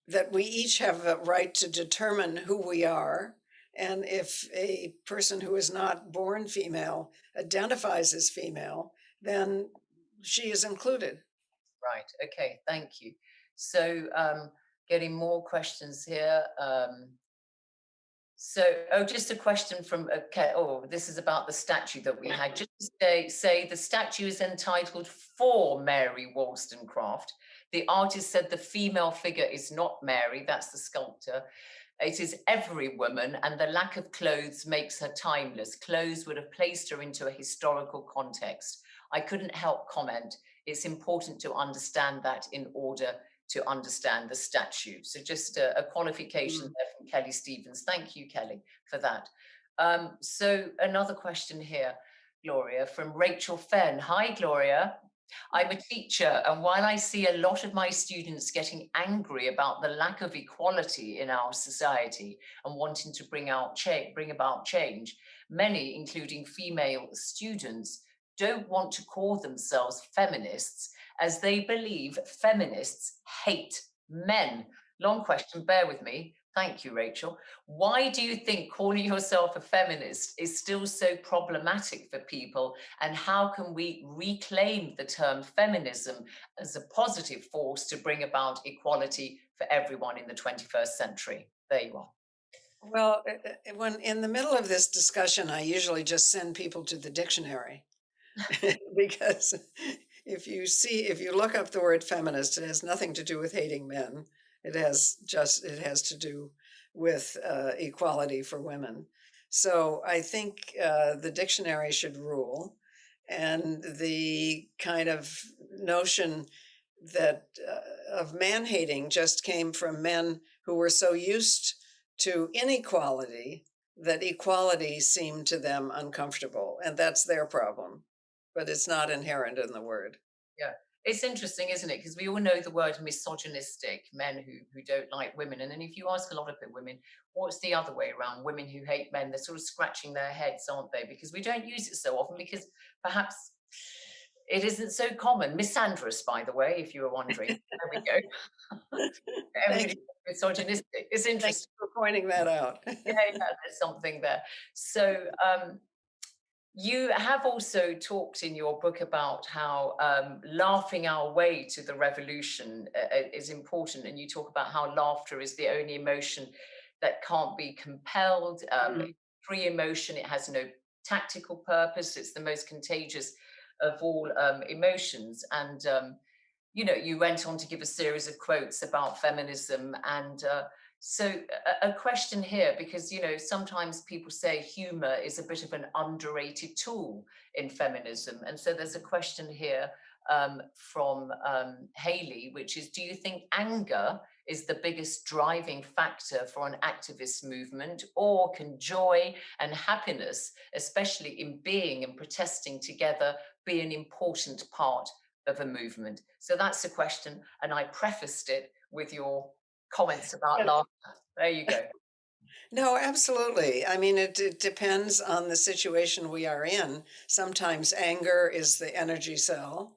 that we each have a right to determine who we are. And if a person who is not born female identifies as female, then she is included. Right. Okay. Thank you. So um, getting more questions here. Um, so, oh, just a question from, okay, oh, this is about the statue that we had. Just say, say the statue is entitled for Mary Wollstonecraft. The artist said the female figure is not Mary, that's the sculptor. It is every woman and the lack of clothes makes her timeless. Clothes would have placed her into a historical context. I couldn't help comment. It's important to understand that in order to understand the statue. So just a, a qualification mm. there from Kelly Stevens. Thank you, Kelly, for that. Um, so another question here, Gloria, from Rachel Fenn. Hi, Gloria. I'm a teacher, and while I see a lot of my students getting angry about the lack of equality in our society and wanting to bring out bring about change, many, including female students, don't want to call themselves feminists as they believe feminists hate men. Long question, bear with me. Thank you, Rachel. Why do you think calling yourself a feminist is still so problematic for people? And how can we reclaim the term feminism as a positive force to bring about equality for everyone in the 21st century? There you are. Well, uh, uh, when in the middle of this discussion, I usually just send people to the dictionary because if you see, if you look up the word feminist, it has nothing to do with hating men. It has just, it has to do with uh, equality for women. So I think uh, the dictionary should rule. And the kind of notion that uh, of man hating just came from men who were so used to inequality that equality seemed to them uncomfortable. And that's their problem but it's not inherent in the word. Yeah, it's interesting, isn't it? Because we all know the word misogynistic, men who, who don't like women. And then if you ask a lot of the women, what's the other way around? Women who hate men, they're sort of scratching their heads, aren't they? Because we don't use it so often because perhaps it isn't so common. Misandrous, by the way, if you were wondering. there we go. misogynistic. It's interesting. Thanks for pointing that out. yeah, yeah, there's something there. So um, you have also talked in your book about how um, laughing our way to the revolution uh, uh, is important, and you talk about how laughter is the only emotion that can't be compelled. Um, mm. Free emotion, it has no tactical purpose. It's the most contagious of all um, emotions. And um, you know, you went on to give a series of quotes about feminism and. Uh, so a, a, question here, because, you know, sometimes people say humor is a bit of an underrated tool in feminism. And so there's a question here um, from um, Haley, which is, do you think anger is the biggest driving factor for an activist movement or can joy and happiness, especially in being and protesting together, be an important part of a movement? So that's the question. And I prefaced it with your comments about laughter. There you go. No, absolutely. I mean, it, it depends on the situation we are in. Sometimes anger is the energy cell,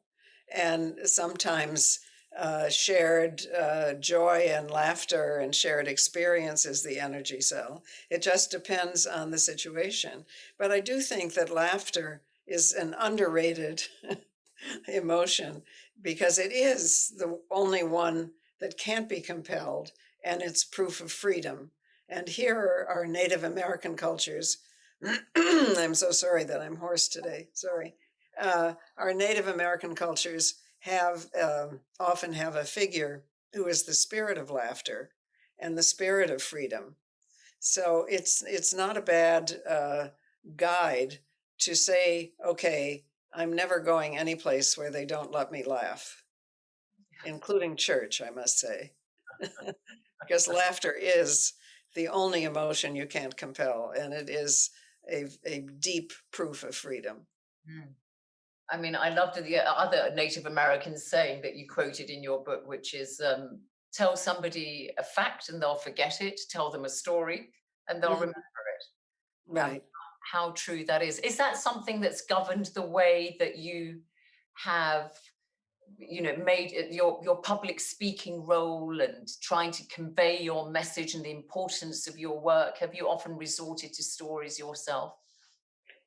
and sometimes uh, shared uh, joy and laughter and shared experience is the energy cell. It just depends on the situation. But I do think that laughter is an underrated emotion because it is the only one that can't be compelled and it's proof of freedom. And here are Native American cultures. I'm so sorry that I'm hoarse today. Sorry. Uh, our Native American cultures have um, often have a figure who is the spirit of laughter and the spirit of freedom. So it's it's not a bad uh, guide to say, okay, I'm never going any place where they don't let me laugh, including church, I must say, because laughter is the only emotion you can't compel, and it is a, a deep proof of freedom. Mm. I mean, I loved the other Native American saying that you quoted in your book, which is um, tell somebody a fact and they'll forget it, tell them a story and they'll mm. remember it. Right. Um, how true that is. Is that something that's governed the way that you have you know made your your public speaking role and trying to convey your message and the importance of your work. Have you often resorted to stories yourself?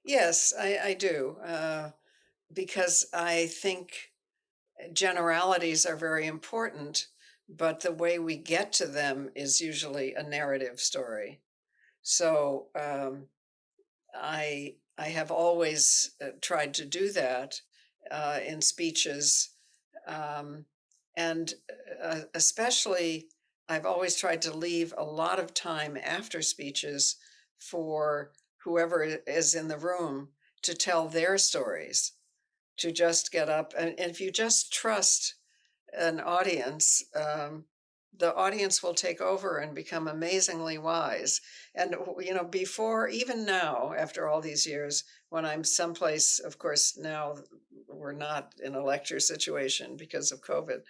Yes i i do uh, because i think generalities are very important but the way we get to them is usually a narrative story. So um, i i have always uh, tried to do that uh, in speeches um, and uh, especially, I've always tried to leave a lot of time after speeches for whoever is in the room to tell their stories, to just get up. And, and if you just trust an audience, um, the audience will take over and become amazingly wise. And, you know, before, even now, after all these years, when I'm someplace, of course, now we're not in a lecture situation because of COVID,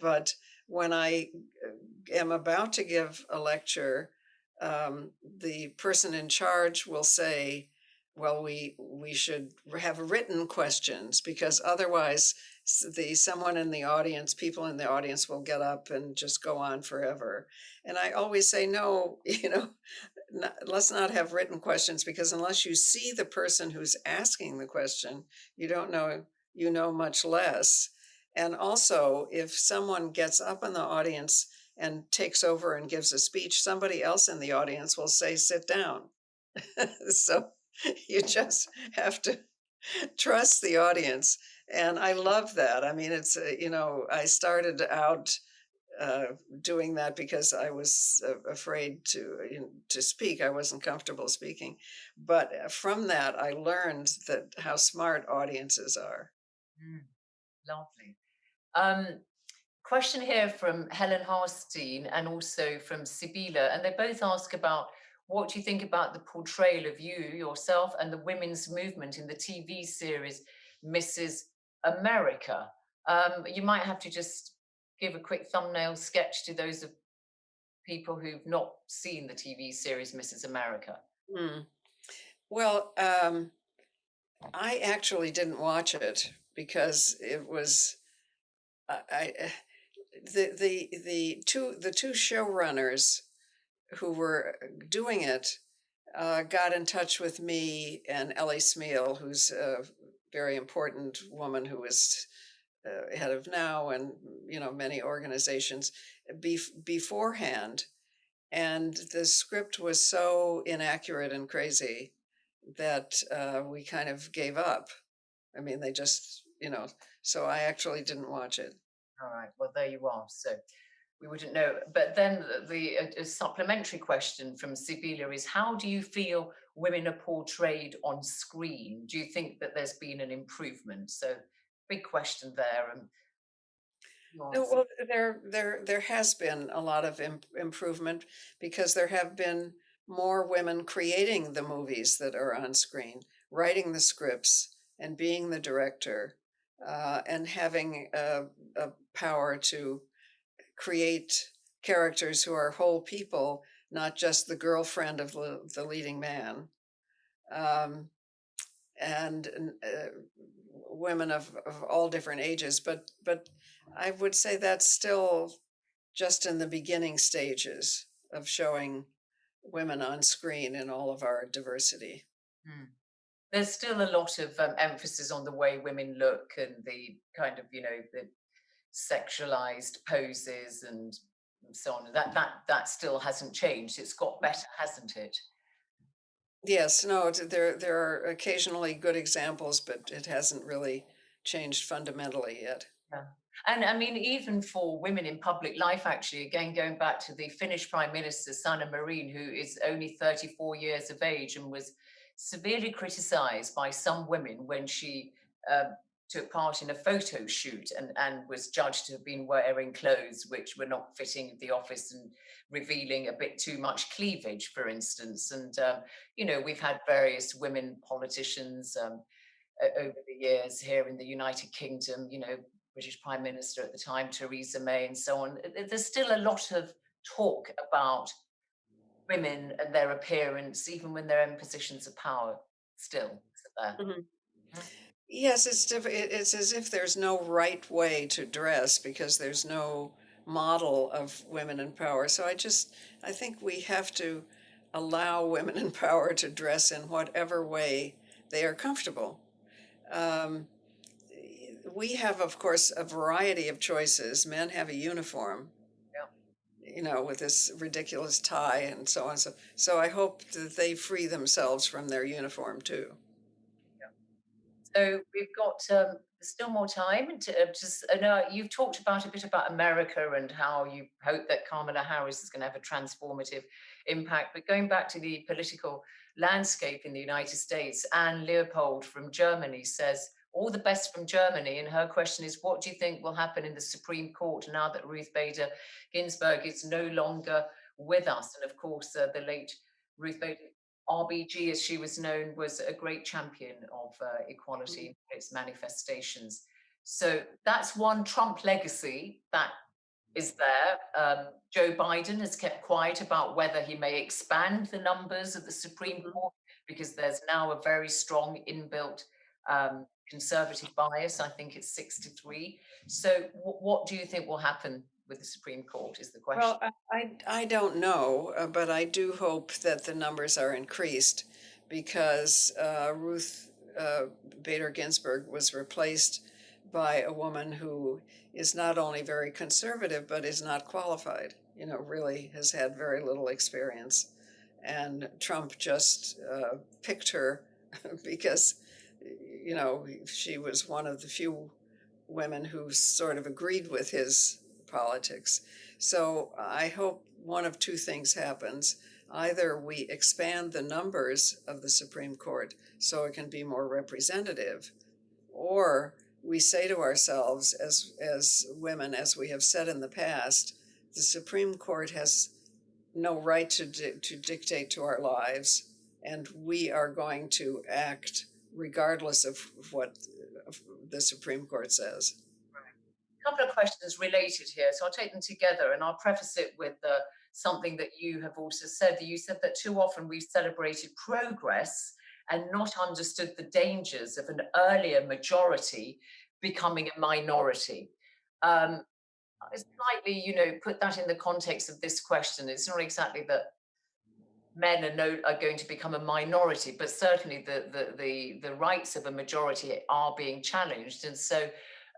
but when I uh, am about to give a lecture, um, the person in charge will say, well, we we should have written questions because otherwise the someone in the audience, people in the audience will get up and just go on forever. And I always say, no, you know, not, let's not have written questions because unless you see the person who's asking the question, you don't know, you know much less. And also, if someone gets up in the audience and takes over and gives a speech, somebody else in the audience will say, sit down. so you just have to trust the audience. And I love that. I mean, it's, uh, you know, I started out uh, doing that because I was uh, afraid to you know, to speak. I wasn't comfortable speaking, but uh, from that I learned that how smart audiences are. Mm, lovely. Um, question here from Helen Harstein and also from Sibila, and they both ask about what do you think about the portrayal of you yourself and the women's movement in the TV series Mrs. America? Um, you might have to just give a quick thumbnail sketch to those of people who've not seen the TV series Mrs. America? Hmm. Well, um, I actually didn't watch it because it was I, the the the two the two showrunners who were doing it uh, got in touch with me and Ellie Smeal, who's a very important woman who was uh, head of NOW and you know many organizations bef- beforehand. And the script was so inaccurate and crazy that uh, we kind of gave up i mean they just you know so i actually didn't watch it. All right well there you are so we wouldn't know but then the, the supplementary question from Sibila is how do you feel women are portrayed on screen? Do you think that there's been an improvement? So big question there. Um, uh, and no, well, there there there has been a lot of imp improvement because there have been more women creating the movies that are on screen, writing the scripts, and being the director, uh, and having a, a power to create characters who are whole people, not just the girlfriend of the, the leading man. Um, and uh, women of, of all different ages, but but I would say that's still just in the beginning stages of showing women on screen in all of our diversity. Hmm. There's still a lot of um, emphasis on the way women look and the kind of, you know, the sexualized poses and so on. That that that still hasn't changed. It's got better, hasn't it? Yes, no, there there are occasionally good examples, but it hasn't really changed fundamentally yet. Yeah. And I mean, even for women in public life, actually, again, going back to the Finnish Prime Minister, Sanna Marin, who is only 34 years of age and was severely criticized by some women when she uh, took part in a photo shoot and, and was judged to have been wearing clothes which were not fitting the office and revealing a bit too much cleavage, for instance. And, um, you know, we've had various women politicians um, over the years here in the United Kingdom, you know, British Prime Minister at the time, Theresa May, and so on. There's still a lot of talk about women and their appearance, even when they're in positions of power, still. Mm -hmm. Yes, it's it's as if there's no right way to dress because there's no model of women in power. So I just, I think we have to allow women in power to dress in whatever way they are comfortable. Um, we have, of course, a variety of choices. Men have a uniform. You know, with this ridiculous tie and so on. So, so I hope that they free themselves from their uniform too. Yeah. So we've got um, still more time to uh, just uh, you've talked about a bit about America and how you hope that Kamala Harris is going to have a transformative impact. But going back to the political landscape in the United States, Anne Leopold from Germany says, all the best from Germany. And her question is, what do you think will happen in the Supreme Court now that Ruth Bader Ginsburg is no longer with us? And of course, uh, the late Ruth Bader RBG, as she was known, was a great champion of uh, equality mm. in its manifestations. So that's one Trump legacy that is there. Um, Joe Biden has kept quiet about whether he may expand the numbers of the Supreme mm-hmm. Court because there's now a very strong inbuilt um, conservative bias. I think it's six to three. So what do you think will happen with the Supreme Court is the question. Well, I, I don't know, uh, but I do hope that the numbers are increased because uh, Ruth uh, Bader Ginsburg was replaced by a woman who is not only very conservative, but is not qualified, you know, really has had very little experience. And Trump just uh, picked her because, you know, she was one of the few women who sort of agreed with his politics. So I hope one of two things happens. Either we expand the numbers of the Supreme Court so it can be more representative, or we say to ourselves as, as women, as we have said in the past, the Supreme Court has no right to, di to dictate to our lives, and we are going to act regardless of what the Supreme Court says A couple of questions related here, so I'll take them together and I'll preface it with uh, something that you have also said. You said that too often we've celebrated progress and not understood the dangers of an earlier majority becoming a minority. Um, slightly, you know, put that in the context of this question. It's not exactly that men are, no, are going to become a minority, but certainly the, the, the, the rights of a majority are being challenged. And so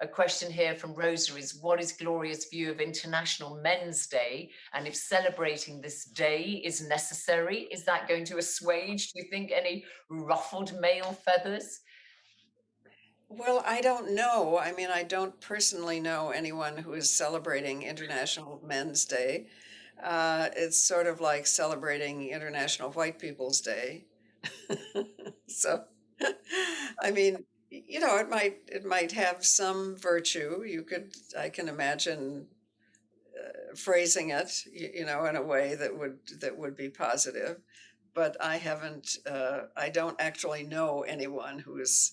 a question here from Rosa is, what is Gloria's view of International Men's Day? And if celebrating this day is necessary, is that going to assuage, do you think, any ruffled male feathers? Well, I don't know. I mean, I don't personally know anyone who is celebrating International Men's Day. Uh, it's sort of like celebrating International White People's Day. so, I mean, you know, it might it might have some virtue. You could, I can imagine uh, phrasing it, you, you know, in a way that would that would be positive. But I haven't. Uh, I don't actually know anyone who is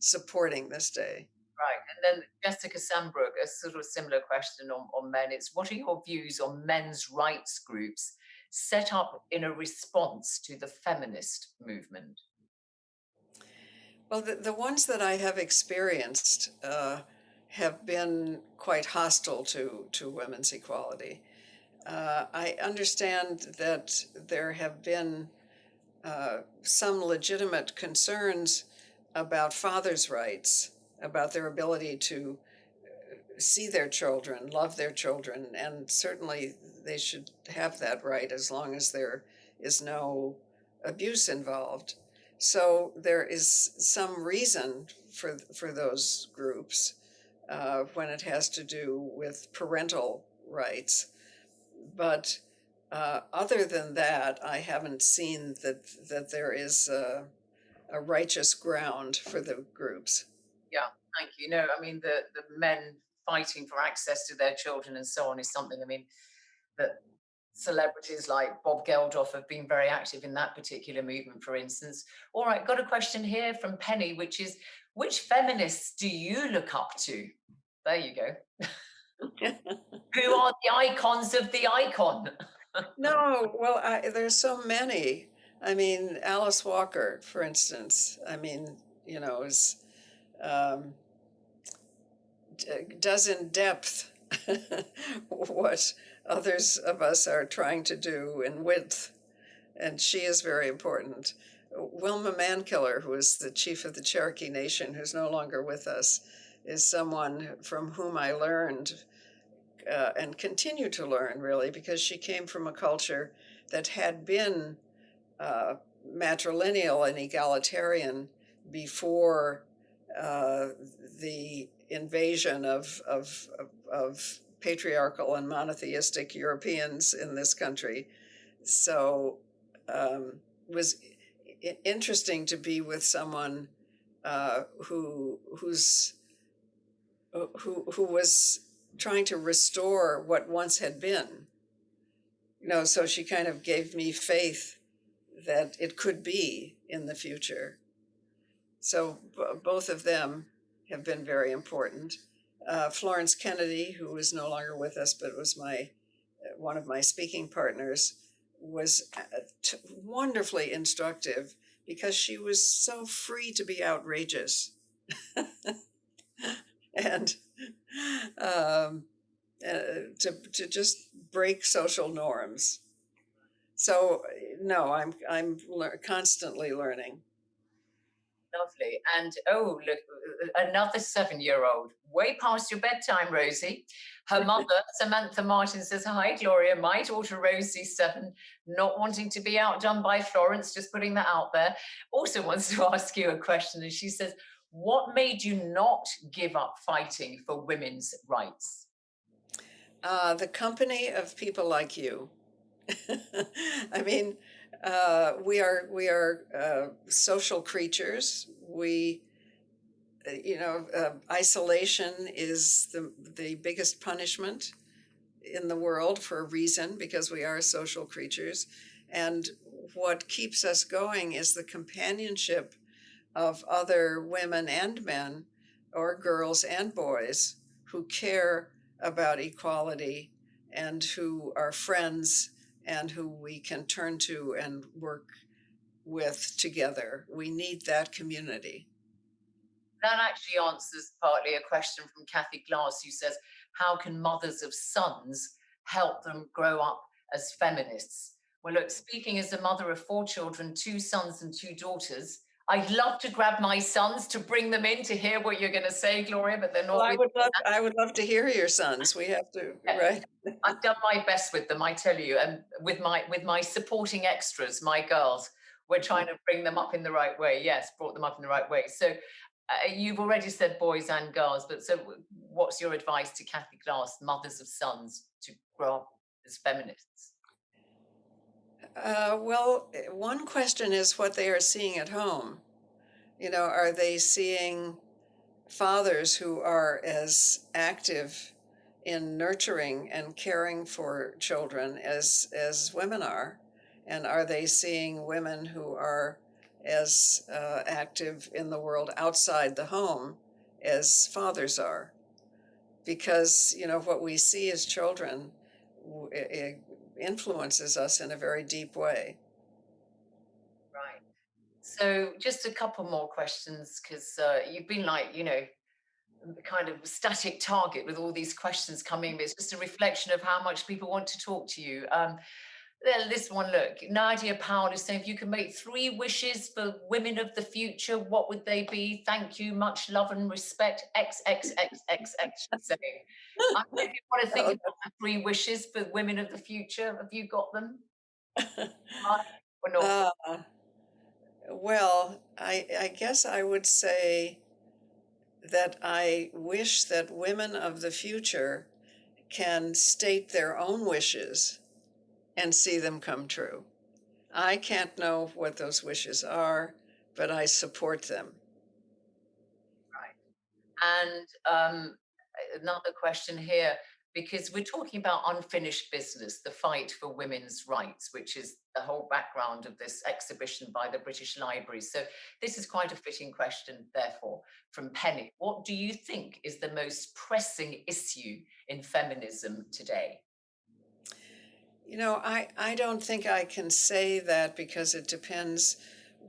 supporting this day. Right. And then Jessica Sambrook, a sort of similar question on, on men. It's what are your views on men's rights groups set up in a response to the feminist movement? Well, the, the ones that I have experienced uh, have been quite hostile to, to women's equality. Uh, I understand that there have been uh, some legitimate concerns about fathers' rights, about their ability to uh, see their children, love their children, and certainly they should have that right as long as there is no abuse involved. So there is some reason for for those groups uh, when it has to do with parental rights, but uh, other than that, I haven't seen that that there is a, a righteous ground for the groups. Thank you. No, I mean the the men fighting for access to their children and so on is something. I mean that celebrities like Bob Geldof have been very active in that particular movement, for instance. All right, got a question here from Penny, which is, which feminists do you look up to? There you go. Who are the icons of the icon? no, well, I, there's so many. I mean, Alice Walker, for instance. I mean, you know, is um, does in depth what others of us are trying to do in width, and she is very important. Wilma Mankiller, who is the chief of the Cherokee Nation, who's no longer with us, is someone from whom I learned uh, and continue to learn, really, because she came from a culture that had been uh, matrilineal and egalitarian before uh, the invasion of, of, of, of patriarchal and monotheistic Europeans in this country. So um, was interesting to be with someone uh, who who's who who was trying to restore what once had been. You know, so she kind of gave me faith that it could be in the future. So both of them have been very important uh, Florence Kennedy, who is no longer with us, but was my uh, one of my speaking partners, was uh, wonderfully instructive because she was so free to be outrageous and um, uh, to to just break social norms. So no, I'm I'm le constantly learning. Lovely. And oh, look, uh, uh, another seven year old, way past your bedtime, Rosie. Her mother, Samantha Martin, says, Hi, Gloria. My daughter, Rosie, seven, not wanting to be outdone by Florence, just putting that out there, also wants to ask you a question. And she says, What made you not give up fighting for women's rights? Uh, the company of people like you. I mean, uh, we are we are uh, social creatures. We, uh, you know, uh, isolation is the the biggest punishment in the world for a reason because we are social creatures, and what keeps us going is the companionship of other women and men, or girls and boys who care about equality and who are friends and who we can turn to and work with together. We need that community. That actually answers partly a question from Kathy Glass, who says, How can mothers of sons help them grow up as feminists? Well, look, speaking as a mother of four children, two sons and two daughters, I'd love to grab my sons to bring them in to hear what you're going to say, Gloria, but they're not. Well, I would love. I would love to hear your sons. We have to, yeah. right? I've done my best with them, I tell you, and with my with my supporting extras, my girls. We're trying to bring them up in the right way. Yes, brought them up in the right way. So uh, you've already said boys and girls, but so what's your advice to Kathy Glass, mothers of sons, to grow up as feminists? Uh, well, one question is what they are seeing at home. You know, are they seeing fathers who are as active in nurturing and caring for children as as women are? And are they seeing women who are as uh, active in the world outside the home as fathers are? Because, you know, what we see as children w- i- i- influences us in a very deep way. Right. So just a couple more questions because uh, you've been like, you know, kind of static target with all these questions coming. But it's just a reflection of how much people want to talk to you. Um, well, this one, look, Nadia Powell is saying if you could make three wishes for women of the future, what would they be? Thank you, much love and respect. X X X X X. she's saying. I don't know if you want to think Oh. about the three wishes for women of the future. Have you got them? Or not? Uh, well, I, I guess I would say that I wish that women of the future can state their own wishes and see them come true. I can't know what those wishes are, but I support them. Right. And um, another question here, because we're talking about unfinished business, the fight for women's rights, which is the whole background of this exhibition by the British Library. So this is quite a fitting question, therefore, from Penny. What do you think is the most pressing issue in feminism today? You know, I, I don't think I can say that because it depends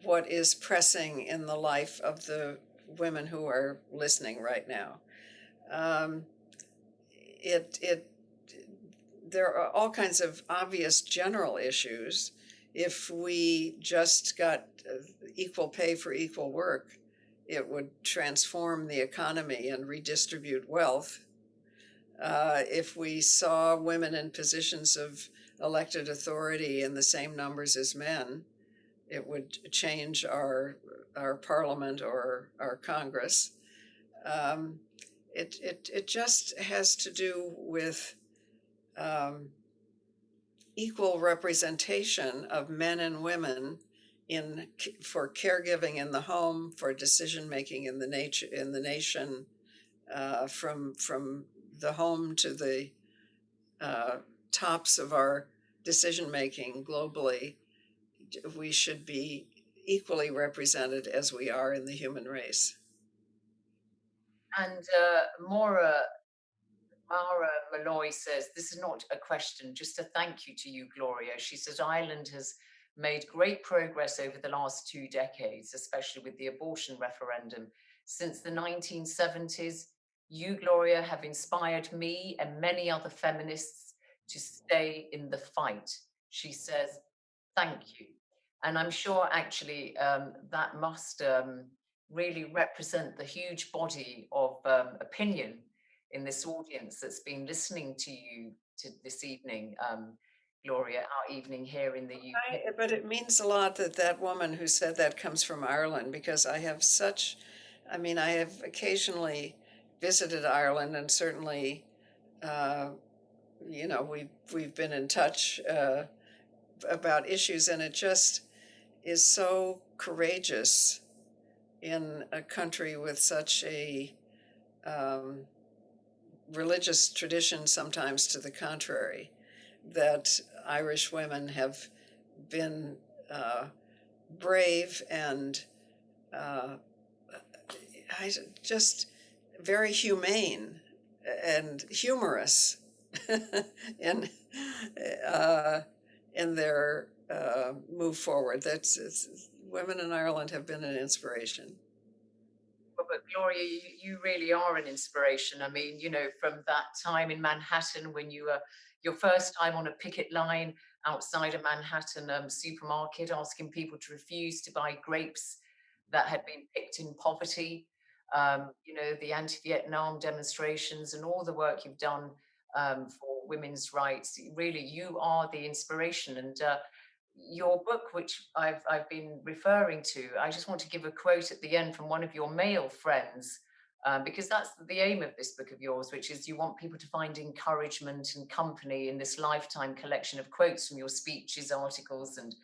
what is pressing in the life of the women who are listening right now. Um, it, it, there are all kinds of obvious general issues. If we just got uh, equal pay for equal work, it would transform the economy and redistribute wealth. Uh, if we saw women in positions of elected authority in the same numbers as men, it would change our our parliament or our Congress. Um, it, it it just has to do with um, equal representation of men and women in for caregiving in the home, for decision making in the nature in the nation, uh, from from the home to the uh, tops of our decision making globally, we should be equally represented as we are in the human race. And uh, Maura, Mara Malloy says, this is not a question, just a thank you to you, Gloria. She says, Ireland has made great progress over the last two decades, especially with the abortion referendum. Since the 1970s, you, Gloria, have inspired me and many other feminists to stay in the fight. She says, thank you. And I'm sure actually um, that must um, really represent the huge body of um, opinion in this audience that's been listening to you to this evening, um, Gloria, our evening here in the UK. I, but it means a lot that that woman who said that comes from Ireland because I have such, I mean, I have occasionally visited Ireland and certainly, uh, you know, we've we've been in touch uh, about issues, and it just is so courageous in a country with such a um, religious tradition, sometimes to the contrary, that Irish women have been uh, brave and uh, just very humane and humorous in uh, in their uh, move forward. That's women in Ireland have been an inspiration. Well, but Gloria, you, you really are an inspiration. I mean, you know, from that time in Manhattan when you were your first time on a picket line outside a Manhattan um, supermarket asking people to refuse to buy grapes that had been picked in poverty, um, you know, the anti Vietnam demonstrations and all the work you've done um, for women's rights. Really, you are the inspiration. And uh, your book, which I've, I've been referring to, I just want to give a quote at the end from one of your male friends, um, because that's the aim of this book of yours, which is you want people to find encouragement and company in this lifetime collection of quotes from your speeches, articles, and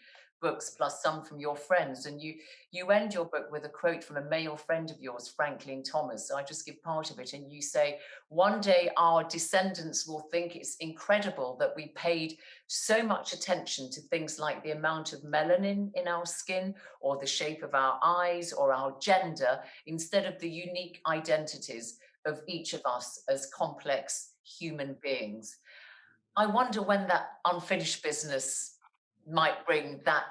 books plus some from your friends. And you you end your book with a quote from a male friend of yours, Franklin Thomas. So I just give part of it. And you say, one day our descendants will think it's incredible that we paid so much attention to things like the amount of melanin in our skin or the shape of our eyes or our gender instead of the unique identities of each of us as complex human beings. I wonder when that unfinished business might bring that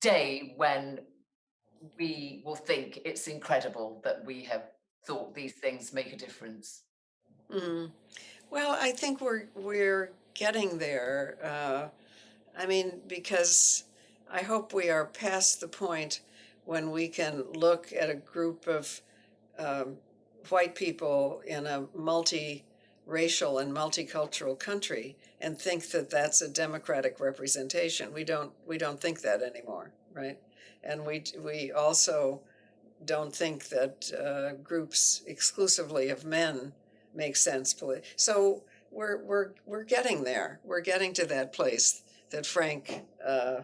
day when we will think it's incredible that we have thought these things make a difference. Mm. Well, I think we're we're getting there. Uh, I mean, because I hope we are past the point when we can look at a group of um, white people in a multi-racial and multicultural country and think that that's a democratic representation. We don't we don't think that anymore, right? And we we also don't think that uh, groups exclusively of men make sense. So we're we're we're getting there. We're getting to that place that Frank uh,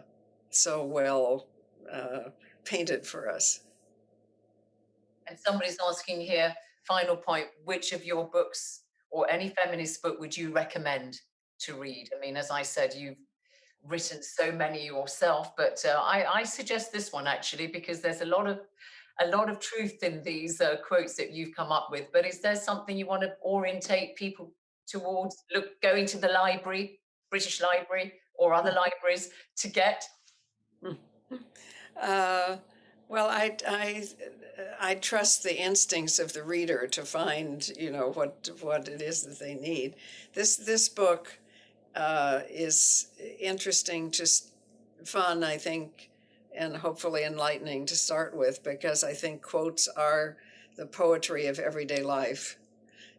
so well uh, painted for us. And somebody's asking here, final point, which of your books or any feminist book would you recommend to read? I mean, as I said, you've written so many yourself, but uh, I, I, suggest this one actually because there's a lot of a lot of truth in these uh, quotes that you've come up with. But is there something you want to orientate people towards? Look, going to the library, British Library, or other libraries to get? Uh, well, I, I, I trust the instincts of the reader to find, you know, what what it is that they need. This this book uh, is interesting, just fun, I think, and hopefully enlightening to start with, because I think quotes are the poetry of everyday life.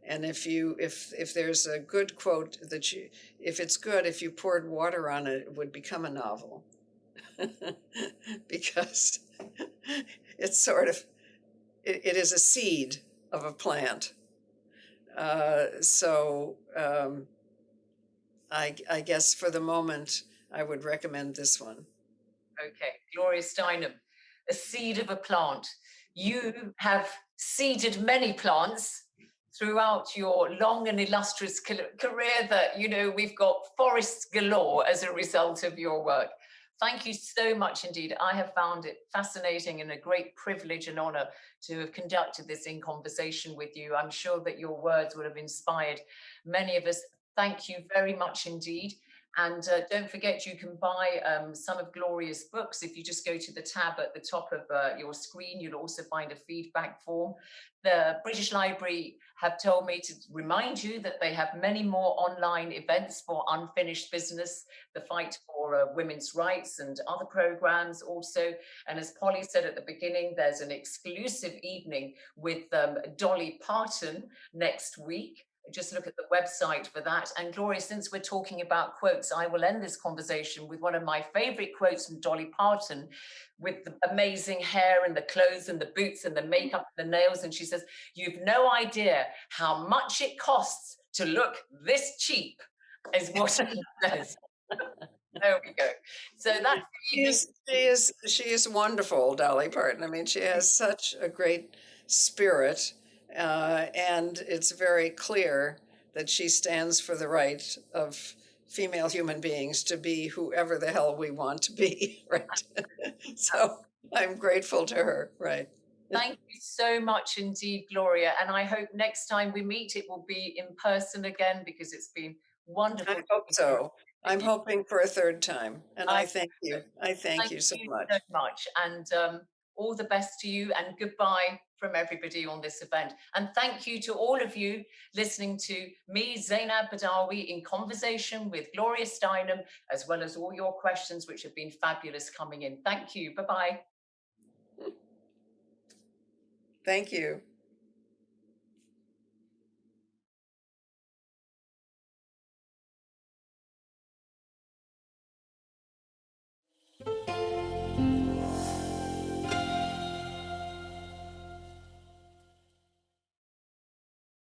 And if you if if there's a good quote that you if it's good, if you poured water on it, it would become a novel. because it's sort of it, it is a seed of a plant. Uh, so um, I, I guess for the moment, I would recommend this one. Okay, Gloria Steinem, a seed of a plant. You have seeded many plants throughout your long and illustrious career that, you know, we've got forests galore as a result of your work. Thank you so much indeed. I have found it fascinating and a great privilege and honor to have conducted this in conversation with you. I'm sure that your words would have inspired many of us. Thank you very much indeed. And uh, don't forget, you can buy um, some of Gloria's books. If you just go to the tab at the top of uh, your screen, you'll also find a feedback form. The British Library have told me to remind you that they have many more online events for unfinished business, the fight for uh, women's rights and other programs also. And as Polly said at the beginning, there's an exclusive evening with um, Dolly Parton next week just look at the website for that. And Gloria, since we're talking about quotes, I will end this conversation with one of my favorite quotes from Dolly Parton with the amazing hair and the clothes and the boots and the makeup and the nails. And she says, you've no idea how much it costs to look this cheap is what she says. there we go. So that's she is, she is she is wonderful, Dolly Parton. I mean, she has such a great spirit uh, and it's very clear that she stands for the right of female human beings to be whoever the hell we want to be, right? so I'm grateful to her, right? Thank you so much indeed, Gloria. And I hope next time we meet, it will be in person again because it's been wonderful. I hope so. I'm hoping for a third time. And I, I thank you. I thank, thank you so you much. so much. And um, all the best to you and goodbye from everybody on this event. And thank you to all of you listening to me, Zainab Badawi, in conversation with Gloria Steinem, as well as all your questions, which have been fabulous coming in. Thank you. Bye-bye. Thank you.